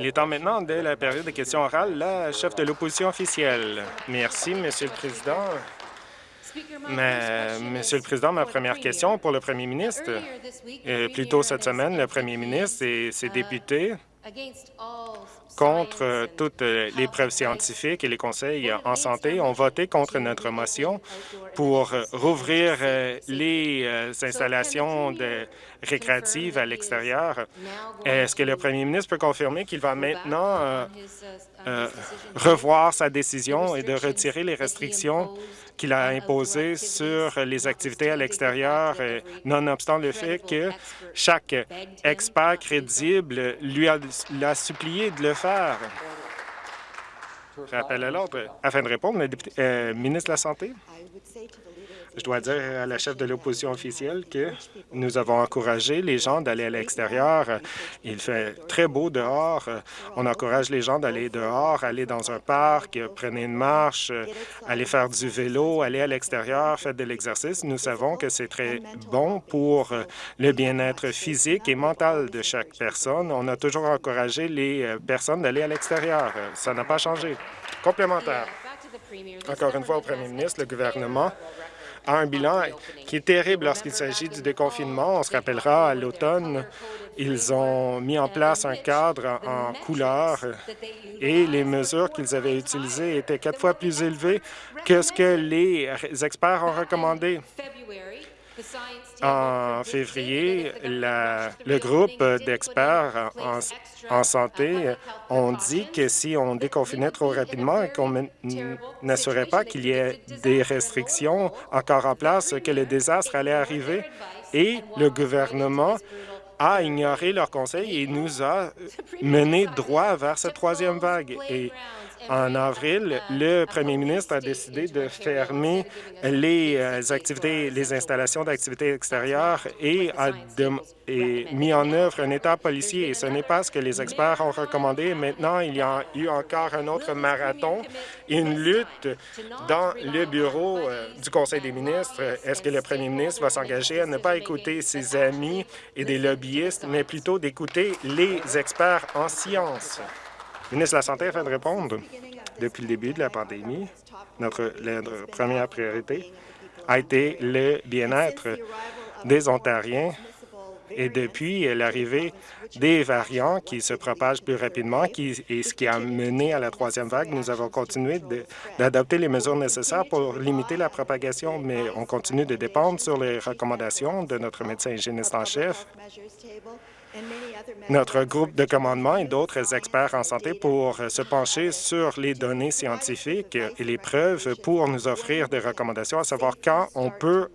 Il est temps maintenant de la période de questions orales. La chef de l'opposition officielle. Merci, Monsieur le Président. Mais, Monsieur le Président, ma première question pour le Premier ministre. Euh, plus tôt cette semaine, le Premier ministre et ses députés contre toutes les preuves scientifiques et les conseils en santé ont voté contre notre motion pour rouvrir euh, les euh, installations de récréatives à l'extérieur. Est-ce que le premier ministre peut confirmer qu'il va maintenant euh, revoir sa décision et de retirer les restrictions qu'il a imposées sur les activités à l'extérieur, nonobstant le fait que chaque expert crédible lui a, supplié de le faire. Rappel à l'ordre. Afin de répondre, le euh, ministre de la Santé. Je dois dire à la chef de l'opposition officielle que nous avons encouragé les gens d'aller à l'extérieur. Il fait très beau dehors. On encourage les gens d'aller dehors, aller dans un parc, prendre une marche, aller faire du vélo, aller à l'extérieur, faire de l'exercice. Nous savons que c'est très bon pour le bien-être physique et mental de chaque personne. On a toujours encouragé les personnes d'aller à l'extérieur. Ça n'a pas changé. Complémentaire. Encore une fois, au premier ministre, le gouvernement a un bilan qui est terrible lorsqu'il s'agit du déconfinement. On se rappellera à l'automne, ils ont mis en place un cadre en couleur et les mesures qu'ils avaient utilisées étaient quatre fois plus élevées que ce que les experts ont recommandé. En février, le groupe d'experts en, santé ont dit que si on déconfinait trop rapidement et qu'on n'assurait pas qu'il y ait des restrictions encore en place, que le désastre allait arriver. Et le gouvernement a ignoré leurs conseils et nous a mené droit vers cette troisième vague. En avril, le premier ministre a décidé de fermer les euh, activités, les installations d'activités extérieures et a mis en œuvre un État policier. Et ce n'est pas ce que les experts ont recommandé. Maintenant, il y a eu encore un autre marathon, une lutte dans le bureau euh, du Conseil des ministres. Est-ce que le premier ministre va s'engager à ne pas écouter ses amis et des lobbyistes, mais plutôt d'écouter les experts en sciences? Ministre de la Santé, afin de répondre, depuis le début de la pandémie, notre, première priorité a été le bien-être des Ontariens. Et depuis l'arrivée des variants qui se propagent plus rapidement qui, et ce qui a mené à la troisième vague, nous avons continué d'adopter les mesures nécessaires pour limiter la propagation, mais on continue de dépendre sur les recommandations de notre médecin hygiéniste en chef notre groupe de commandement et d'autres experts en santé pour se pencher sur les données scientifiques et les preuves pour nous offrir des recommandations, à savoir quand on peut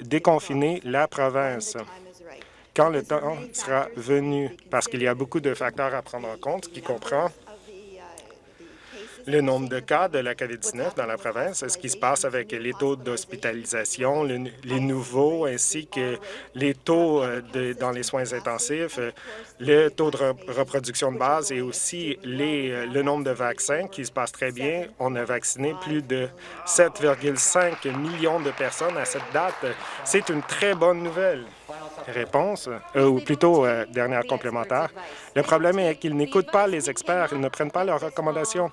déconfiner la province quand le temps sera venu, parce qu'il y a beaucoup de facteurs à prendre en compte, qui comprend le nombre de cas de la COVID-19 dans la province, ce qui se passe avec les taux d'hospitalisation, les nouveaux, ainsi que les taux euh, dans les soins intensifs, euh, le taux de reproduction de base et aussi les, euh, le nombre de vaccins qui se passe très bien? On a vacciné plus de 7,5 millions de personnes à cette date. C'est une très bonne nouvelle. Réponse, ou plutôt dernière complémentaire. Le problème est qu'ils n'écoutent pas les experts, ils ne prennent pas leurs recommandations.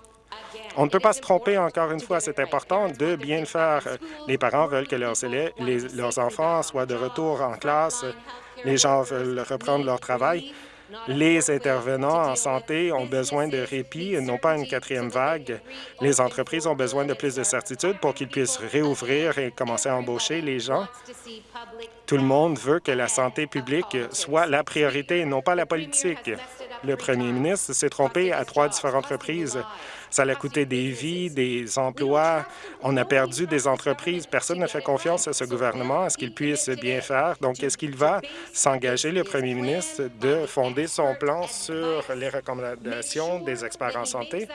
On ne peut pas se tromper encore une fois. C'est important de bien le faire. Les parents veulent que leurs, enfants soient de retour en classe. Les gens veulent reprendre leur travail. Les intervenants en santé ont besoin de répit non pas une quatrième vague. Les entreprises ont besoin de plus de certitude pour qu'ils puissent réouvrir et commencer à embaucher les gens. Tout le monde veut que la santé publique soit la priorité et non pas la politique. Le premier ministre s'est trompé à trois différentes reprises. Ça a coûté des vies, des emplois. On a perdu des entreprises. Personne ne fait confiance à ce gouvernement, à ce qu'il puisse bien faire. Donc, est-ce qu'il va s'engager, le premier ministre, de fonder son plan sur les recommandations des experts en santé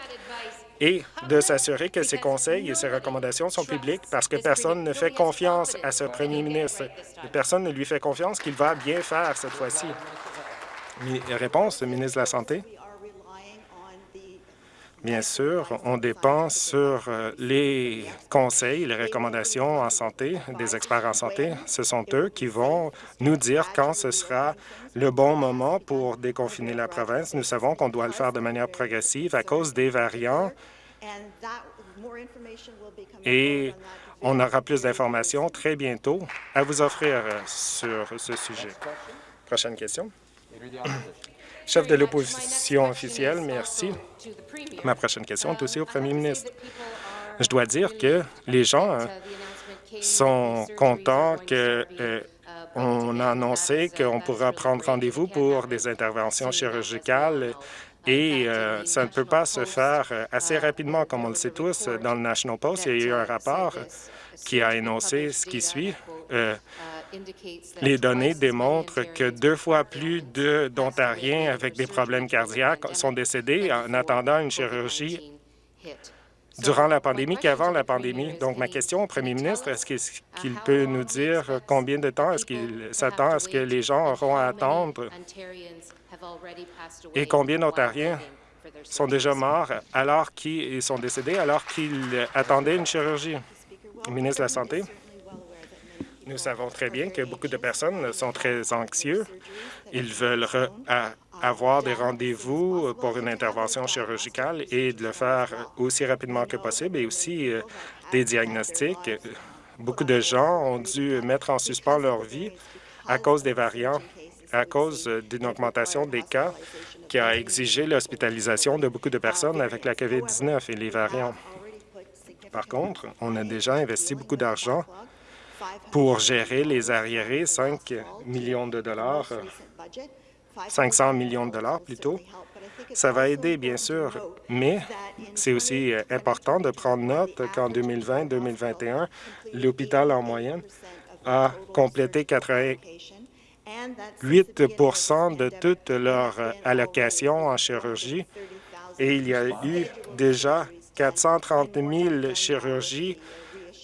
et de s'assurer que ses conseils et ses recommandations sont publics? Parce que personne ne fait confiance à ce premier ministre. Personne ne lui fait confiance qu'il va bien faire cette fois-ci. Réponse, ministre de la Santé. Bien sûr, on dépend sur euh, les conseils, les recommandations en santé des experts en santé. Ce sont eux qui vont nous dire quand ce sera le bon moment pour déconfiner la province. Nous savons qu'on doit le faire de manière progressive à cause des variants et on aura plus d'informations très bientôt à vous offrir euh, sur ce sujet. Prochaine question. Chef de l'opposition officielle, merci. Ma prochaine question est aussi au premier ministre. Je dois dire que les gens hein, sont contents que euh, on a annoncé qu'on pourra prendre rendez-vous pour des interventions chirurgicales et euh, ça ne peut pas se faire euh, assez rapidement, comme on le sait tous. Dans le National Post, il y a eu un rapport qui a énoncé ce qui suit. Les données démontrent que deux fois plus d'Ontariens avec des problèmes cardiaques sont décédés en attendant une chirurgie durant la pandémie qu'avant la pandémie. Donc, ma question au premier ministre, est-ce qu'il peut nous dire combien de temps est-ce qu'il s'attend à ce que les gens auront à attendre? Et combien d'Ontariens sont déjà morts alors qu'ils sont décédés alors qu'ils attendaient une chirurgie? Ministre de la Santé. Nous savons très bien que beaucoup de personnes sont très anxieux. Ils veulent avoir des rendez-vous pour une intervention chirurgicale et de le faire aussi rapidement que possible et aussi euh, des diagnostics. Beaucoup de gens ont dû mettre en suspens leur vie à cause des variants, à cause d'une augmentation des cas qui a exigé l'hospitalisation de beaucoup de personnes avec la COVID-19 et les variants. Par contre, on a déjà investi beaucoup d'argent pour gérer les arriérés, 5 millions de dollars, 500 millions de dollars plutôt. Ça va aider, bien sûr, mais c'est aussi euh, important de prendre note qu'en 2020-2021, l'hôpital en moyenne a complété 88% de toutes leurs euh, allocations en chirurgie et il y a eu déjà 430 000 chirurgies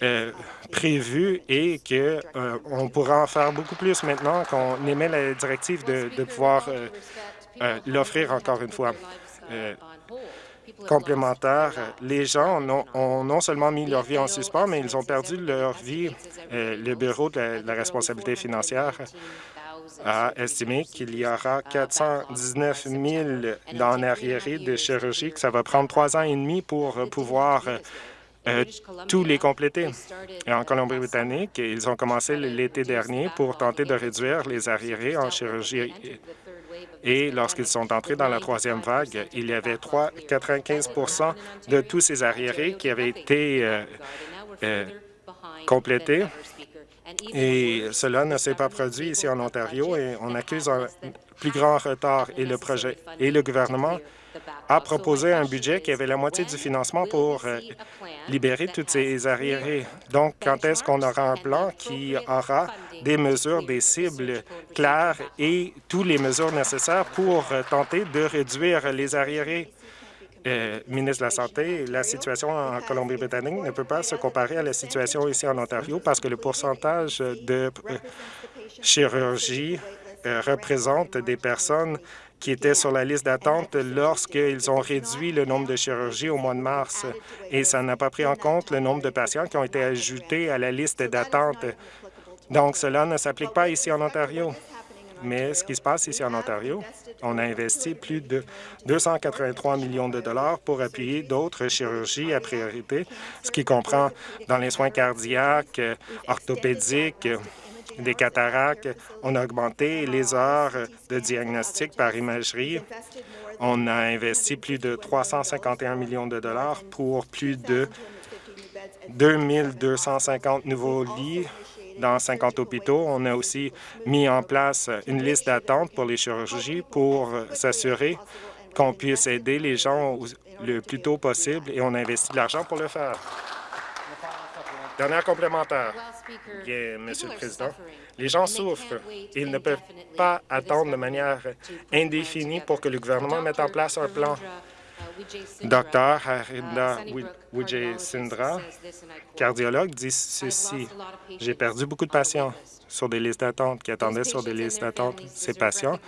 euh, prévu et qu'on euh, pourra en faire beaucoup plus maintenant qu'on émet la directive de, pouvoir euh, l'offrir encore une fois. complémentaire, les gens ont, non seulement mis leur vie en suspens, mais ils ont perdu leur vie. le Bureau de la, responsabilité financière a estimé qu'il y aura 419 000 dans arriéré de chirurgie, que ça va prendre trois ans et demi pour pouvoir euh, tous les compléter. En Colombie-Britannique, ils ont commencé l'été dernier pour tenter de réduire les arriérés en chirurgie. Et lorsqu'ils sont entrés dans la troisième vague, il y avait 3, 95% de tous ces arriérés qui avaient été euh, euh, complétés. Et cela ne s'est pas produit ici en Ontario et on accuse un plus grand retard et le projet et le gouvernement a proposé un budget qui avait la moitié du financement pour euh, libérer toutes ces arriérés. Donc, quand est-ce qu'on aura un plan qui aura des mesures, des cibles claires et toutes les mesures nécessaires pour euh, tenter de réduire les arriérés? Euh, ministre de la Santé, la situation en Colombie-Britannique ne peut pas se comparer à la situation ici en Ontario parce que le pourcentage de chirurgie représente des personnes qui étaient sur la liste d'attente lorsqu'ils ont réduit le nombre de chirurgies au mois de mars. Et ça n'a pas pris en compte le nombre de patients qui ont été ajoutés à la liste d'attente. Donc, cela ne s'applique pas ici en Ontario. Mais ce qui se passe ici en Ontario, on a investi plus de 283 millions de dollars pour appuyer d'autres chirurgies à priorité, ce qui comprend dans les soins cardiaques, orthopédiques, des cataractes. On a augmenté les heures de diagnostic par imagerie. On a investi plus de 351 millions de dollars pour plus de 2250 nouveaux lits dans 50 hôpitaux. On a aussi mis en place une liste d'attente pour les chirurgies pour s'assurer qu'on puisse aider les gens le plus tôt possible et on a investi de l'argent pour le faire. Dernière complémentaire. Bien, Monsieur le Président, les gens souffrent. Ils ne peuvent pas attendre de manière indéfinie pour que le gouvernement mette en place un plan. Docteur Harinda Wujay Sindra, cardiologue, dit ceci. J'ai perdu beaucoup de patients sur des listes d'attente qui attendaient sur des listes d'attente. Ces patients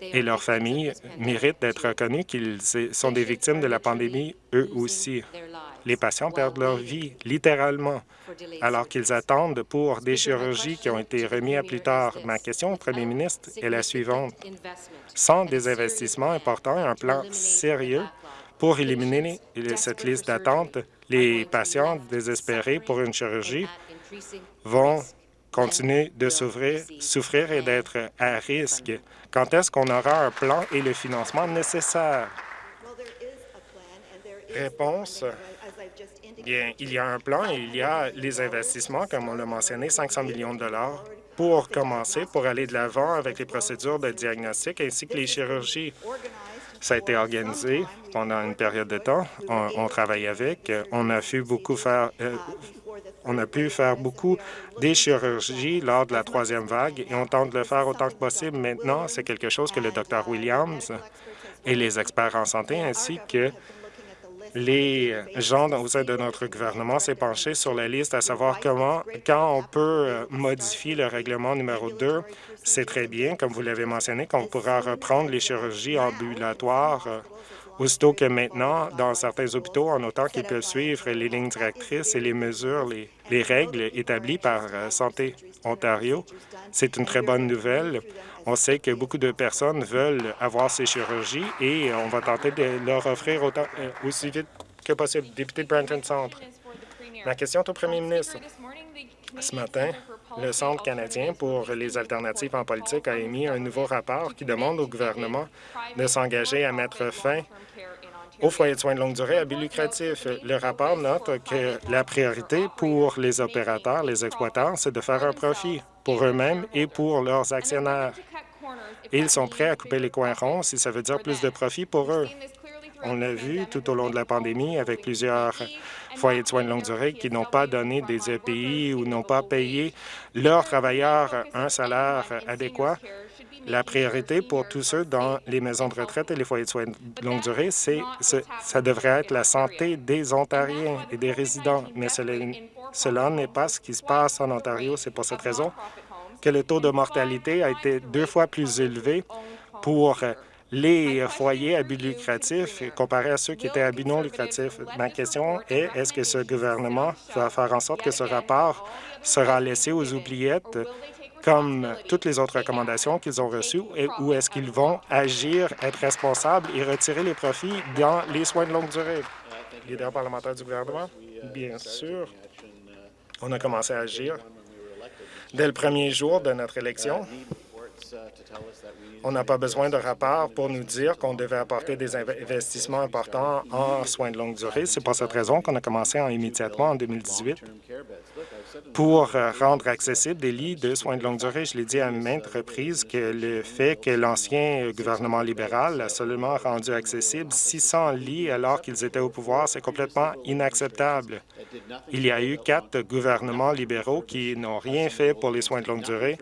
et leurs familles méritent d'être reconnus qu'ils sont des victimes de la pandémie eux aussi. Les patients perdent leur vie, littéralement, alors qu'ils attendent pour des chirurgies qui ont été remises à plus tard. Ma question au premier ministre est la suivante. Sans des investissements importants et un plan sérieux pour éliminer cette liste d'attente, les patients désespérés pour une chirurgie vont continuer de souffrir, souffrir et d'être à risque. Quand est-ce qu'on aura un plan et le financement nécessaire? Réponse. Bien, il y a un plan et il y a les investissements, comme on l'a mentionné, 500 millions de dollars pour commencer, pour aller de l'avant avec les procédures de diagnostic ainsi que les chirurgies. Ça a été organisé pendant une période de temps. On, travaille avec. On a pu beaucoup faire, euh, on a pu faire beaucoup des chirurgies lors de la troisième vague et on tente de le faire autant que possible maintenant. C'est quelque chose que le Dr Williams et les experts en santé ainsi que les gens au sein de notre gouvernement s'est penché sur la liste à savoir comment, quand on peut euh, modifier le règlement numéro 2, c'est très bien, comme vous l'avez mentionné, qu'on pourra reprendre les chirurgies ambulatoires euh, aussitôt que maintenant, dans certains hôpitaux, en autant qu'ils peuvent suivre les lignes directrices et les mesures, les, règles établies par euh, Santé Ontario. C'est une très bonne nouvelle. On sait que beaucoup de personnes veulent avoir ces chirurgies et on va tenter de leur offrir autant, euh, aussi vite que possible. Député de Brampton Centre. Ma question est au premier ministre. Ce matin, le Centre canadien pour les alternatives en politique a émis un nouveau rapport qui demande au gouvernement de s'engager à mettre fin aux foyers de soins de longue durée à but lucratif. Le rapport note que la priorité pour les opérateurs, les exploitants, c'est de faire un profit pour eux-mêmes et pour leurs actionnaires. Ils sont prêts à couper les coins ronds si ça veut dire plus de profit pour eux. On l'a vu tout au long de la pandémie avec plusieurs foyers de soins de longue durée qui n'ont pas donné des EPI ou n'ont pas payé leurs travailleurs un salaire adéquat. La priorité pour tous ceux dans les maisons de retraite et les foyers de soins de longue durée, c'est ça devrait être la santé des Ontariens et des résidents. Mais cela n'est pas ce qui se passe en Ontario. C'est pour cette raison que le taux de mortalité a été deux fois plus élevé pour les foyers à but lucratif comparé à ceux qui étaient à but non lucratif. Ma question est, est-ce que ce gouvernement va faire en sorte que ce rapport sera laissé aux oubliettes comme toutes les autres recommandations qu'ils ont reçues, ou est-ce qu'ils vont agir, être responsables et retirer les profits dans les soins de longue durée? Leader parlementaire du gouvernement, bien sûr, on a commencé à agir dès le premier jour de notre élection. On n'a pas besoin de rapport pour nous dire qu'on devait apporter des investissements importants en soins de longue durée. C'est pour cette raison qu'on a commencé immédiatement en 2018 pour rendre accessibles des lits de soins de longue durée. Je l'ai dit à maintes reprises que le fait que l'ancien gouvernement libéral a seulement rendu accessible 600 lits alors qu'ils étaient au pouvoir, c'est complètement inacceptable. Il y a eu quatre gouvernements libéraux qui n'ont rien fait pour les soins de longue durée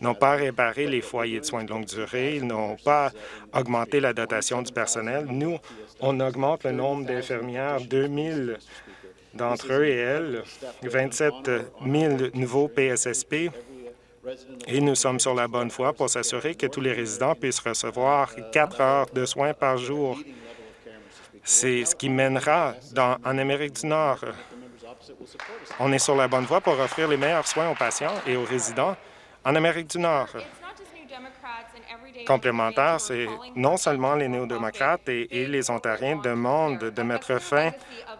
n'ont pas réparé les foyers de soins de longue durée, ils n'ont pas augmenté la dotation du personnel. Nous, on augmente le nombre d'infirmières, 2 000 d'entre eux et elles, 27 000 nouveaux PSSP, et nous sommes sur la bonne voie pour s'assurer que tous les résidents puissent recevoir quatre heures de soins par jour. C'est ce qui mènera dans, en Amérique du Nord. On est sur la bonne voie pour offrir les meilleurs soins aux patients et aux résidents en Amérique du Nord. Complémentaire, c'est non seulement les néo-démocrates et, les Ontariens demandent de mettre fin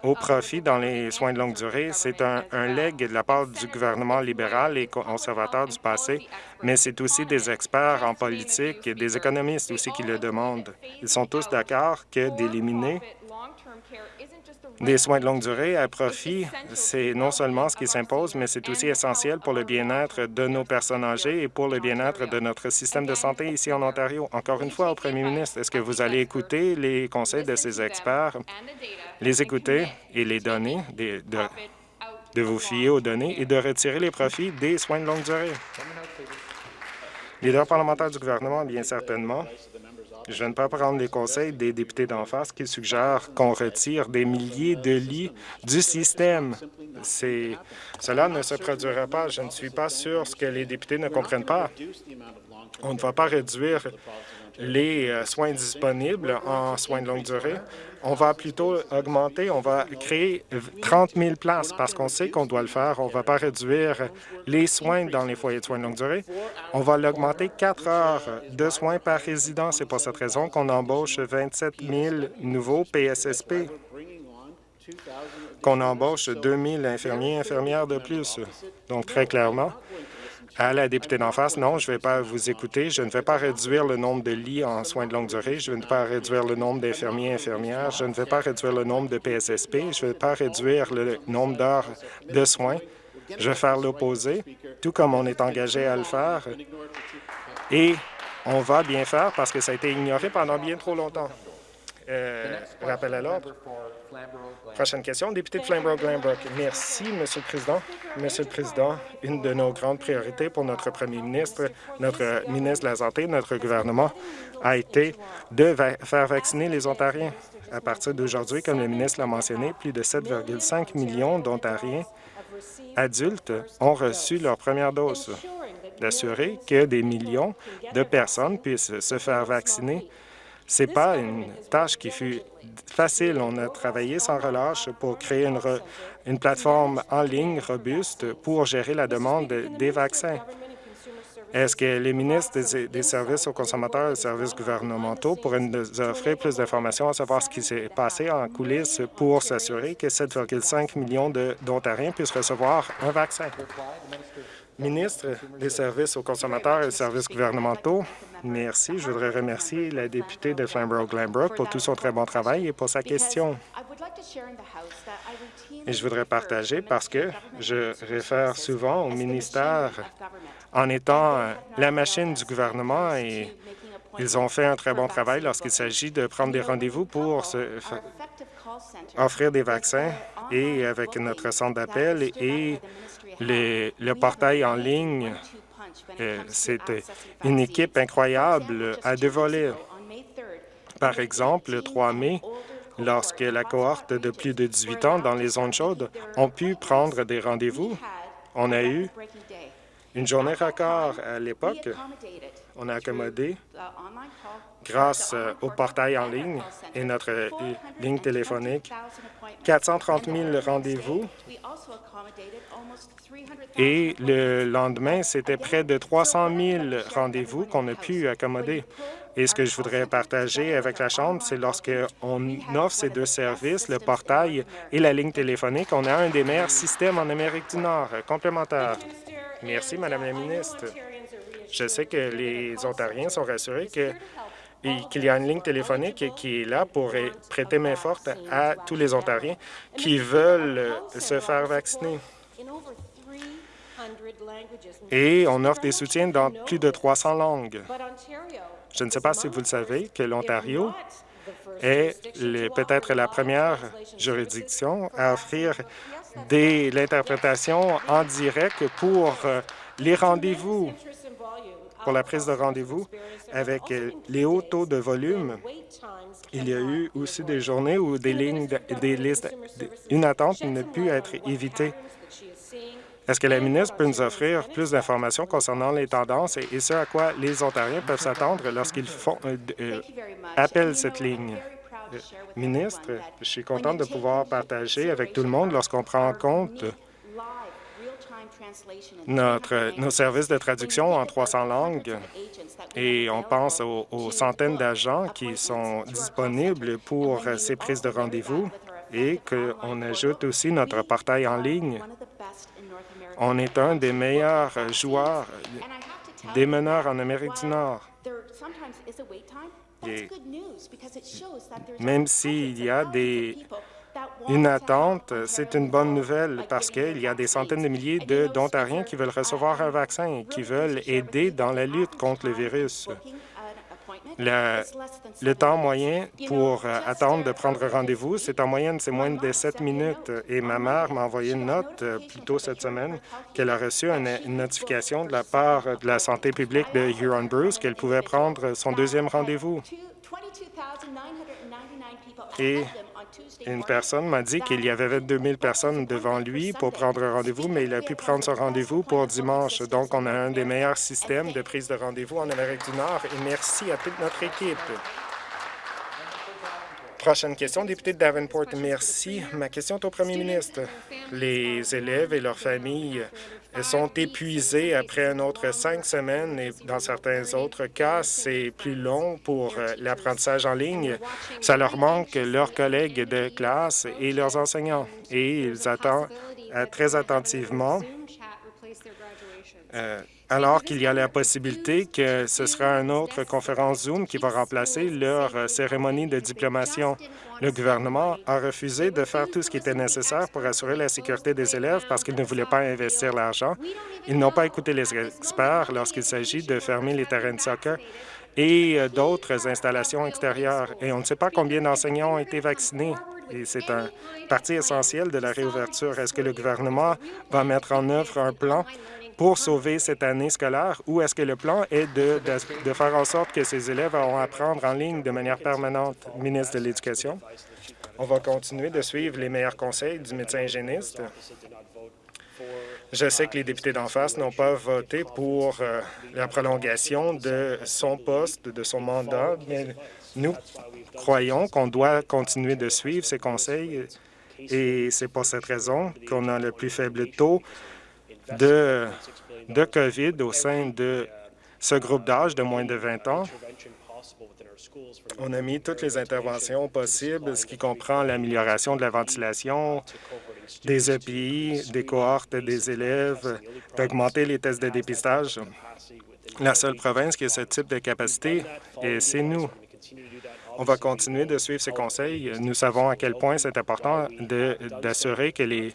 au profit dans les soins de longue durée. C'est un, un leg de la part du gouvernement libéral et conservateur du passé, mais c'est aussi des experts en politique et des économistes aussi qui le demandent. Ils sont tous d'accord que d'éliminer des soins de longue durée à profit, c'est non seulement ce qui s'impose, mais c'est aussi essentiel pour le bien-être de nos personnes âgées et pour le bien-être de notre système de santé ici en Ontario. Encore une fois, au premier ministre, est-ce que vous allez écouter les conseils de ces experts, les écouter et les donner, de, de vous fier aux données et de retirer les profits des soins de longue durée? Leader parlementaire du gouvernement, bien certainement. Je ne peux pas prendre les conseils des députés d'en face qui suggèrent qu'on retire des milliers de lits du système. Cela ne se produira pas. Je ne suis pas sûr ce que les députés ne comprennent pas. On ne va pas réduire les euh, soins disponibles en soins de longue durée. On va plutôt augmenter, on va créer 30 000 places parce qu'on sait qu'on doit le faire. On ne va pas réduire les soins dans les foyers de soins de longue durée. On va l'augmenter 4 heures de soins par résident. C'est pour cette raison qu'on embauche 27 000 nouveaux PSSP qu'on embauche 2 000 infirmiers et infirmières de plus. Donc, très clairement, à la députée d'en face, non, je ne vais pas vous écouter. Je ne vais pas réduire le nombre de lits en soins de longue durée. Je ne vais pas réduire le nombre d'infirmiers et infirmières. Je ne vais pas réduire le nombre de PSSP. Je ne vais pas réduire le nombre d'heures de soins. Je vais faire l'opposé, tout comme on est engagé à le faire. Et on va bien faire parce que ça a été ignoré pendant bien trop longtemps. Euh, rappel à l'ordre. Prochaine question, député de Flamborough-Glanbrook. Merci, Monsieur le Président. Monsieur le Président, une de nos grandes priorités pour notre premier ministre, notre ministre de la Santé, notre gouvernement, a été de faire vacciner les Ontariens. À partir d'aujourd'hui, comme le ministre l'a mentionné, plus de 7,5 millions d'Ontariens adultes ont reçu leur première dose. D'assurer que des millions de personnes puissent se faire vacciner ce n'est pas une tâche qui fut facile. On a travaillé sans relâche pour créer une, une plateforme en ligne robuste pour gérer la demande des vaccins. Est-ce que les ministres des, services aux consommateurs et des services gouvernementaux pourraient nous offrir plus d'informations à savoir ce qui s'est passé en coulisses pour s'assurer que 7,5 millions d'Ontariens puissent recevoir un vaccin? Ministre des services aux consommateurs et des services gouvernementaux, merci. Je voudrais remercier la députée de Flamborough-Glanbrook pour tout son très bon travail et pour sa question. Et je voudrais partager parce que je réfère souvent au ministère en étant la machine du gouvernement et ils ont fait un très bon travail lorsqu'il s'agit de prendre des rendez-vous pour offrir des vaccins et avec notre centre d'appel et le portail en ligne, euh, c'était une équipe incroyable à deux volets. Par exemple, le 3 mai, lorsque la cohorte de plus de 18 ans dans les zones chaudes ont pu prendre des rendez-vous, on a eu une journée record à l'époque. On a accommodé, grâce au portail en ligne et notre ligne téléphonique, 430 000 rendez-vous et le lendemain, c'était près de 300 000 rendez-vous qu'on a pu accommoder. Et ce que je voudrais partager avec la Chambre, c'est lorsqu'on offre ces deux services, le portail et la ligne téléphonique, on a un des meilleurs systèmes en Amérique du Nord, complémentaire. Merci, Madame la ministre. Je sais que les Ontariens sont rassurés que qu'il y a une ligne téléphonique qui est là pour prêter main forte à tous les Ontariens qui veulent se faire vacciner. Et on offre des soutiens dans plus de 300 langues. Je ne sais pas si vous le savez que l'Ontario est peut-être la première juridiction à offrir l'interprétation en direct pour euh, les rendez-vous, pour la prise de rendez-vous avec euh, les hauts taux de volume. Il y a eu aussi des journées où des lignes, des listes, une attente n'a pu être évitée. Est-ce que la ministre peut nous offrir plus d'informations concernant les tendances et, ce à quoi les Ontariens peuvent s'attendre lorsqu'ils font euh, euh, appellent cette ligne? Ministre, je suis contente de pouvoir partager avec tout le monde lorsqu'on prend en compte notre, nos services de traduction en 300 langues et on pense aux centaines d'agents qui sont disponibles pour ces prises de rendez-vous et qu'on ajoute aussi notre portail en ligne. on est un des meilleurs joueurs, des meneurs en Amérique du Nord. même s'il y a des, une attente, c'est une bonne nouvelle parce qu'il y a des centaines de milliers d'Ontariens qui veulent recevoir un vaccin et qui veulent aider dans la lutte contre le virus. Le, temps moyen pour euh, attendre de prendre rendez-vous, c'est en moyenne, c'est moins de 7 minutes. Et ma mère m'a envoyé une note euh, plus tôt cette semaine qu'elle a reçu une, notification de la part de la santé publique de Huron-Bruce qu'elle pouvait prendre son deuxième rendez-vous. Une personne m'a dit qu'il y avait 22 000 personnes devant lui pour prendre rendez-vous, mais il a pu prendre son rendez-vous pour dimanche. Donc, on a un des meilleurs systèmes de prise de rendez-vous en Amérique du Nord et merci à toute notre équipe. Prochaine question, député de Davenport. Merci. Ma question est au premier ministre. Les élèves et leurs familles sont épuisés après un autre cinq semaines et dans certains autres cas, c'est plus long pour euh, l'apprentissage en ligne. Ça leur manque leurs collègues de classe et leurs enseignants et ils attendent euh, très attentivement euh, alors qu'il y a la possibilité que ce sera une autre conférence Zoom qui va remplacer leur euh, cérémonie de diplomation. Le gouvernement a refusé de faire tout ce qui était nécessaire pour assurer la sécurité des élèves parce qu'ils ne voulaient pas investir l'argent. Ils n'ont pas écouté les experts lorsqu'il s'agit de fermer les terrains de soccer et euh, d'autres installations extérieures. Et on ne sait pas combien d'enseignants ont été vaccinés. Et c'est un partie essentiel de la réouverture. Est-ce que le gouvernement va mettre en œuvre un plan pour sauver cette année scolaire ou est-ce que le plan est de, faire en sorte que ces élèves vont apprendre en ligne de manière permanente? Ministre de l'Éducation, on va continuer de suivre les meilleurs conseils du médecin hygiéniste. Je sais que les députés d'en face n'ont pas voté pour euh, la prolongation de son poste, de son mandat, mais nous croyons qu'on doit continuer de suivre ces conseils et c'est pour cette raison qu'on a le plus faible taux de, COVID au sein de ce groupe d'âge de moins de 20 ans. On a mis toutes les interventions possibles, ce qui comprend l'amélioration de la ventilation, des EPI, des cohortes des élèves, d'augmenter les tests de dépistage. La seule province qui a ce type de capacité, c'est nous. On va continuer de suivre ces conseils. Nous savons à quel point c'est important d'assurer que les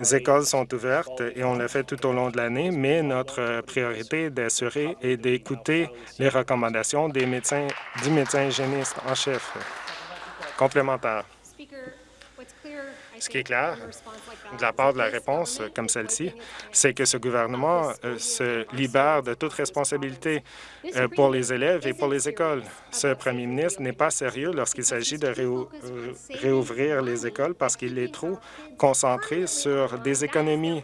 les écoles sont ouvertes et on le fait tout au long de l'année, mais notre priorité est d'assurer et d'écouter les recommandations des médecins, du médecin hygiéniste en chef. Complémentaire. Ce qui est clair de la part de la réponse comme celle-ci, c'est que ce gouvernement euh, se libère de toute responsabilité euh, pour les élèves et pour les écoles. Ce premier ministre n'est pas sérieux lorsqu'il s'agit de euh, réouvrir les écoles parce qu'il est trop concentré sur des économies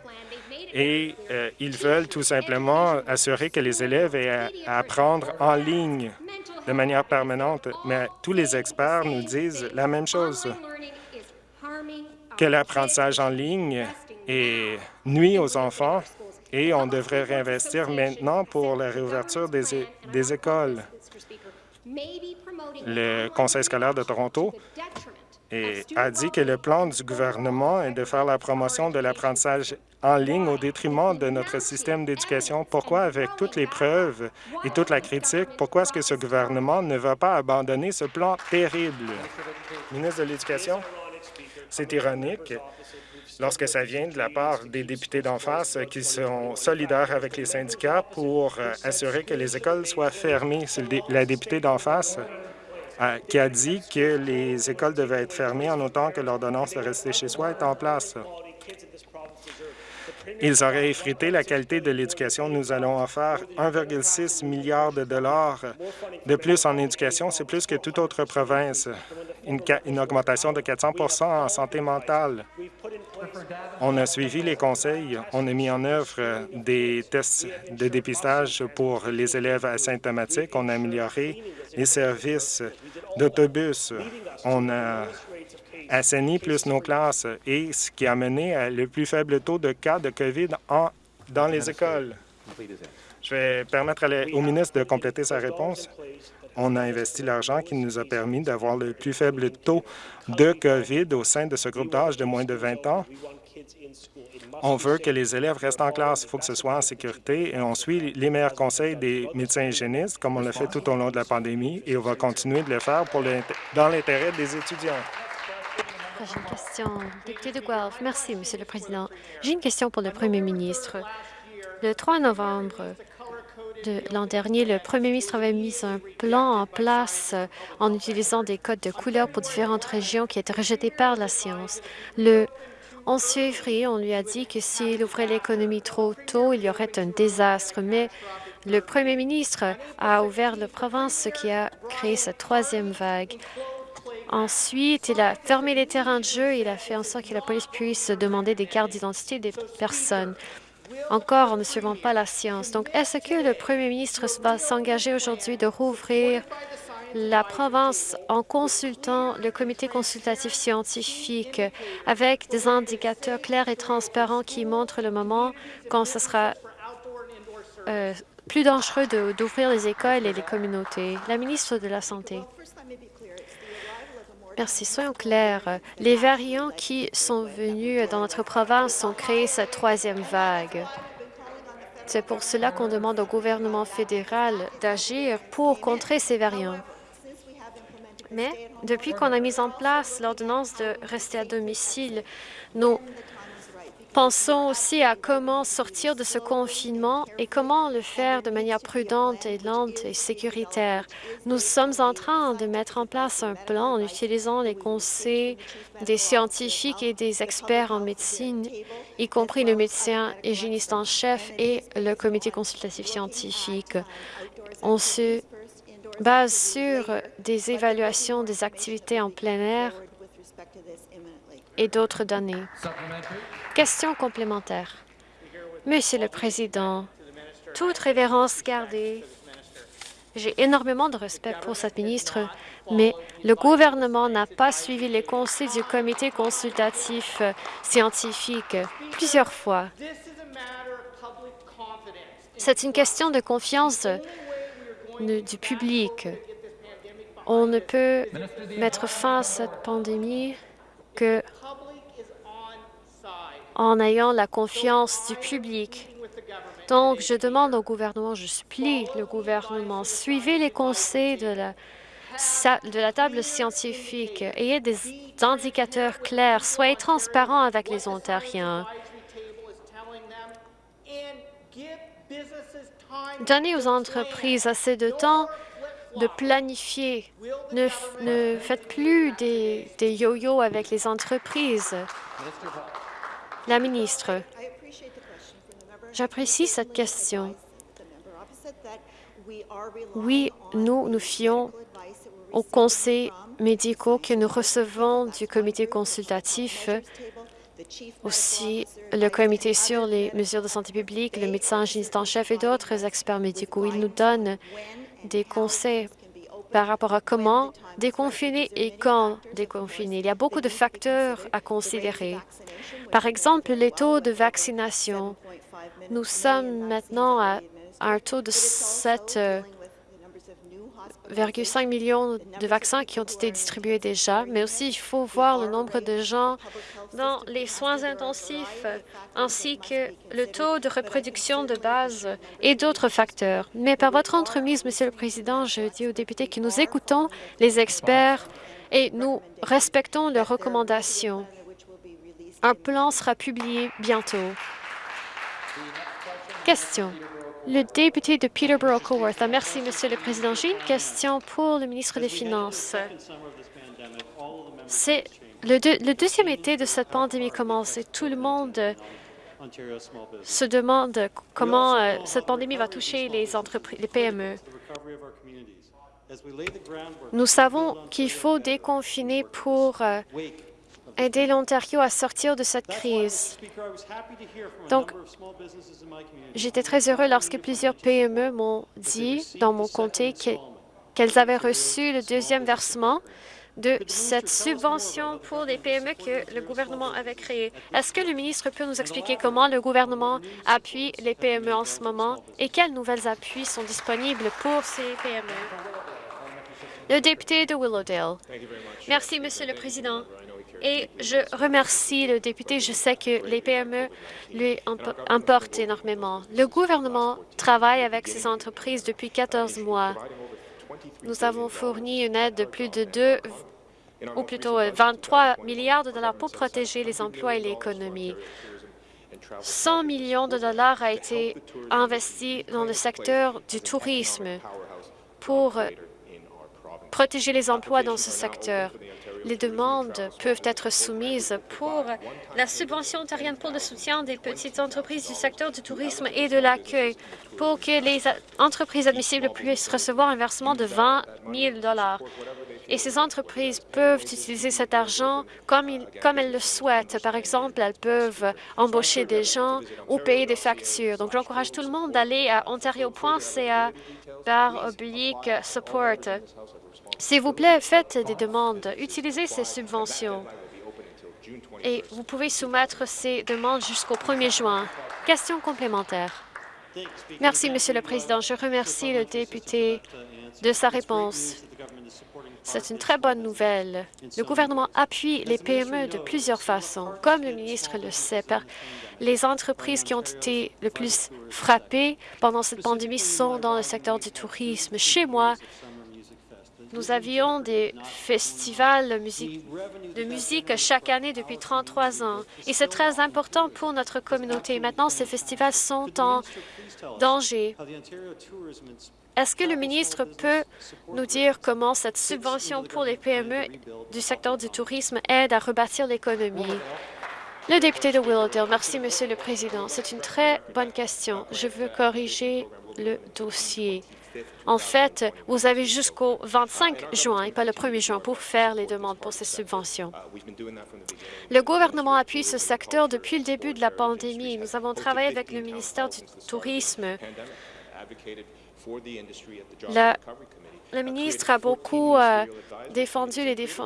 et ils veulent tout simplement assurer que les élèves aient à apprendre en ligne de manière permanente. Mais tous les experts nous disent la même chose que l'apprentissage en ligne est nuit aux enfants et on devrait réinvestir maintenant pour la réouverture des, écoles. Le Conseil scolaire de Toronto a dit que le plan du gouvernement est de faire la promotion de l'apprentissage en ligne au détriment de notre système d'éducation. Pourquoi, avec toutes les preuves et toute la critique, pourquoi est-ce que ce gouvernement ne va pas abandonner ce plan terrible? Ministre de l'Éducation? C'est ironique lorsque ça vient de la part des députés d'en face qui sont solidaires avec les syndicats pour euh, assurer que les écoles soient fermées. C'est la députée d'en face euh, qui a dit que les écoles devaient être fermées en autant que l'ordonnance de rester chez soi est en place. Ils auraient effrité la qualité de l'éducation. Nous allons faire 1,6 milliard de dollars de plus en éducation. C'est plus que toute autre province. Une augmentation de 400% en santé mentale. On a suivi les conseils. On a mis en œuvre des tests de dépistage pour les élèves asymptomatiques. On a amélioré les services d'autobus. On a assaini plus nos classes et ce qui a mené à le plus faible taux de cas de COVID en, dans les écoles. Je vais permettre au ministre de compléter sa réponse. On a investi l'argent qui nous a permis d'avoir le plus faible taux de COVID au sein de ce groupe d'âge de moins de 20 ans. On veut que les élèves restent en classe. Il faut que ce soit en sécurité et on suit les meilleurs conseils des médecins hygiénistes, comme on l'a fait tout au long de la pandémie, et on va continuer de le faire pour dans l'intérêt des étudiants. Prochaine question, député de Guelph. Merci, Monsieur le Président. J'ai une question pour le Premier ministre. Le 3 novembre de l'an dernier, le Premier ministre avait mis un plan en place en utilisant des codes de couleur pour différentes régions qui étaient rejetées par la science. Le 11 février, on lui a dit que s'il ouvrait l'économie trop tôt, il y aurait un désastre, mais Le premier ministre a ouvert la province, ce qui a créé cette troisième vague. Ensuite, il a fermé les terrains de jeu. Il a fait en sorte que la police puisse demander des cartes d'identité des personnes. Encore en ne suivant pas la science. Donc, est-ce que le premier ministre va s'engager aujourd'hui de rouvrir la province en consultant le comité consultatif scientifique avec des indicateurs clairs et transparents qui montrent le moment quand ce sera euh, plus dangereux d'ouvrir les écoles et les communautés? La ministre de la Santé. Merci. Soyons clairs. Les variants qui sont venus dans notre province ont créé cette troisième vague. C'est pour cela qu'on demande au gouvernement fédéral d'agir pour contrer ces variants. Mais depuis qu'on a mis en place l'ordonnance de rester à domicile, nous pensons aussi à comment sortir de ce confinement et comment le faire de manière prudente et lente et sécuritaire. Nous sommes en train de mettre en place un plan en utilisant les conseils des scientifiques et des experts en médecine, y compris le médecin hygiéniste en chef et le comité consultatif scientifique. On se base sur des évaluations des activités en plein air et d'autres données. Question complémentaire. Monsieur le Président, toute révérence gardée, j'ai énormément de respect pour cette ministre, mais le gouvernement n'a pas suivi les conseils du comité consultatif scientifique plusieurs fois. C'est une question de confiance du public. On ne peut mettre fin à cette pandémie en ayant la confiance du public. Donc, je demande au gouvernement, je supplie le gouvernement, suivez les conseils de la table scientifique, ayez des indicateurs clairs, soyez transparents avec les Ontariens. Donnez aux entreprises assez de temps de planifier. Ne, faites plus des, des yo-yo avec les entreprises. La ministre, j'apprécie cette question. Oui, nous nous fions aux conseils médicaux que nous recevons du comité consultatif aussi le comité sur les mesures de santé publique, le médecin hygiéniste en chef et d'autres experts médicaux. Ils nous donnent des conseils par rapport à comment déconfiner et quand déconfiner. Il y a beaucoup de facteurs à considérer. Par exemple, les taux de vaccination. Nous sommes maintenant à un taux de 7 1,5 millions de vaccins qui ont été distribués déjà, mais aussi il faut voir le nombre de gens dans les soins intensifs, ainsi que le taux de reproduction de base et d'autres facteurs. Mais par votre entremise, Monsieur le Président, je dis aux députés que nous écoutons les experts et nous respectons leurs recommandations. Un plan sera publié bientôt. Question. Le député de Peterborough-Coworth. Merci, Monsieur le Président. J'ai une question pour le ministre des Finances. C'est le, deuxième été de cette pandémie commence et tout le monde se demande comment euh, cette pandémie va toucher les entreprises, les PME. Nous savons qu'il faut déconfiner pour euh, aider l'Ontario à sortir de cette crise. Donc, j'étais très heureux lorsque plusieurs PME m'ont dit dans mon comté qu'elles avaient reçu le deuxième versement de cette subvention pour les PME que le gouvernement avait créée. Est-ce que le ministre peut nous expliquer comment le gouvernement appuie les PME en ce moment et quels nouvelles appuis sont disponibles pour ces PME? Le député de Willowdale. Merci, Monsieur le Président. Et je remercie le député. Je sais que les PME lui importent énormément. Le gouvernement travaille avec ces entreprises depuis 14 mois. Nous avons fourni une aide de plus de 2 ou plutôt 23 milliards de dollars pour protéger les emplois et l'économie. 100 millions de dollars a été investi dans le secteur du tourisme pour protéger les emplois dans ce secteur. Les demandes peuvent être soumises pour la subvention ontarienne pour le soutien des petites entreprises du secteur du tourisme et de l'accueil pour que les entreprises admissibles puissent recevoir un versement de 20 000 et ces entreprises peuvent utiliser cet argent comme, comme, elles le souhaitent. Par exemple, elles peuvent embaucher des gens ou payer des factures. Donc, j'encourage tout le monde d'aller à ontario.ca par oblique support. S'il vous plaît, faites des demandes. Utilisez ces subventions. Et vous pouvez soumettre ces demandes jusqu'au 1er juin. Question complémentaire. Merci, Monsieur le Président. Je remercie le député de sa réponse. C'est une très bonne nouvelle. Le gouvernement appuie les PME de plusieurs façons. Comme le ministre le sait, les entreprises qui ont été le plus frappées pendant cette pandémie sont dans le secteur du tourisme. Chez moi, nous avions des festivals de musique chaque année depuis 33 ans et c'est très important pour notre communauté. Maintenant, ces festivals sont en danger. Est-ce que le ministre peut nous dire comment cette subvention pour les PME du secteur du tourisme aide à rebâtir l'économie? Le député de Willowdale. Merci, Monsieur le Président. C'est une très bonne question. Je veux corriger le dossier. En fait, vous avez jusqu'au 25 juin et pas le 1er juin pour faire les demandes pour ces subventions. Le gouvernement appuie ce secteur depuis le début de la pandémie. Nous avons travaillé avec le ministère du Tourisme. Le ministre a beaucoup euh, défendu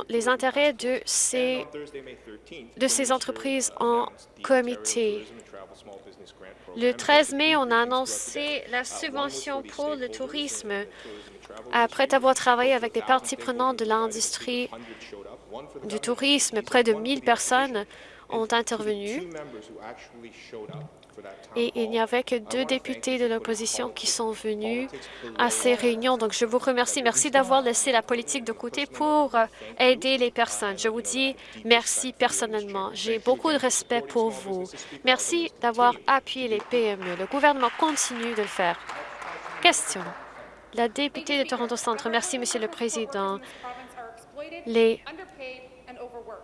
les, intérêts de ces, de ces entreprises en comité. Le 13 mai, on a annoncé la subvention pour le tourisme. Après avoir travaillé avec des parties prenantes de l'industrie du tourisme, près de 1000 personnes ont intervenu et il n'y avait que deux députés de l'opposition qui sont venus à ces réunions. Donc, je vous remercie. Merci d'avoir laissé la politique de côté pour aider les personnes. Je vous dis merci personnellement. J'ai beaucoup de respect pour vous. Merci d'avoir appuyé les PME. Le gouvernement continue de le faire. Question. La députée de Toronto Centre. Merci, Monsieur le Président. Les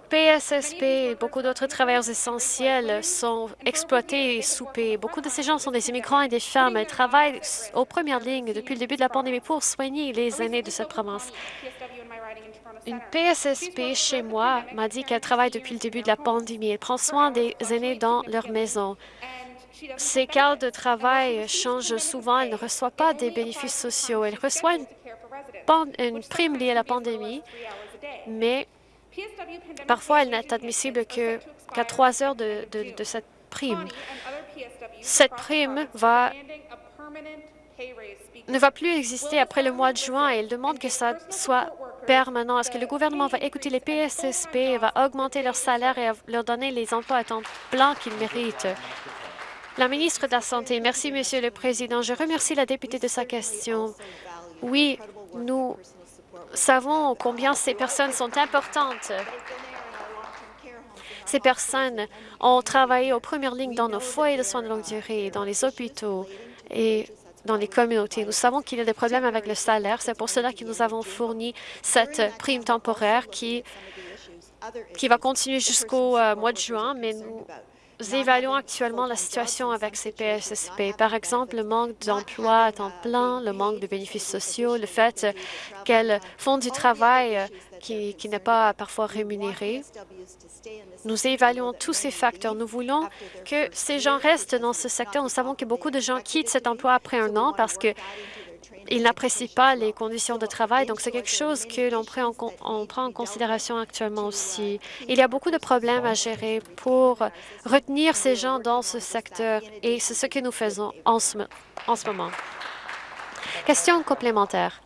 PSSP et beaucoup d'autres travailleurs essentiels sont exploités et soupés. Beaucoup de ces gens sont des immigrants et des femmes. Ils travaillent aux premières lignes depuis le début de la pandémie pour soigner les aînés de cette province. Une PSSP chez moi m'a dit qu'elle travaille depuis le début de la pandémie. Elle prend soin des aînés dans leur maison. Ses cadres de travail changent souvent. Elle ne reçoit pas des bénéfices sociaux. Elle reçoit une, une prime liée à la pandémie, mais Parfois, elle n'est admissible qu'à trois heures de, cette prime. Cette prime ne va plus exister après le mois de juin et elle demande que ça soit permanent. Est-ce que le gouvernement va écouter les PSSP et va augmenter leur salaire et leur donner les emplois à temps plein qu'ils méritent? La ministre de la Santé. Merci, Monsieur le Président. Je remercie la députée de sa question. Oui, nous savons combien ces personnes sont importantes. Ces personnes ont travaillé aux premières lignes dans nos foyers de soins de longue durée, dans les hôpitaux et dans les communautés. Nous savons qu'il y a des problèmes avec le salaire. C'est pour cela que nous avons fourni cette prime temporaire qui, va continuer jusqu'au euh, mois de juin, mais nous évaluons actuellement la situation avec ces PSSP. Par exemple, le manque d'emploi à temps plein, le manque de bénéfices sociaux, le fait qu'elles font du travail qui, qui n'est pas parfois rémunéré. Nous évaluons tous ces facteurs. Nous voulons que ces gens restent dans ce secteur. Nous savons que beaucoup de gens quittent cet emploi après un an parce que ils n'apprécient pas les conditions de travail, donc c'est quelque chose que l'on prend, en considération actuellement aussi. Il y a beaucoup de problèmes à gérer pour retenir ces gens dans ce secteur et c'est ce que nous faisons en ce, en ce moment. Question complémentaire.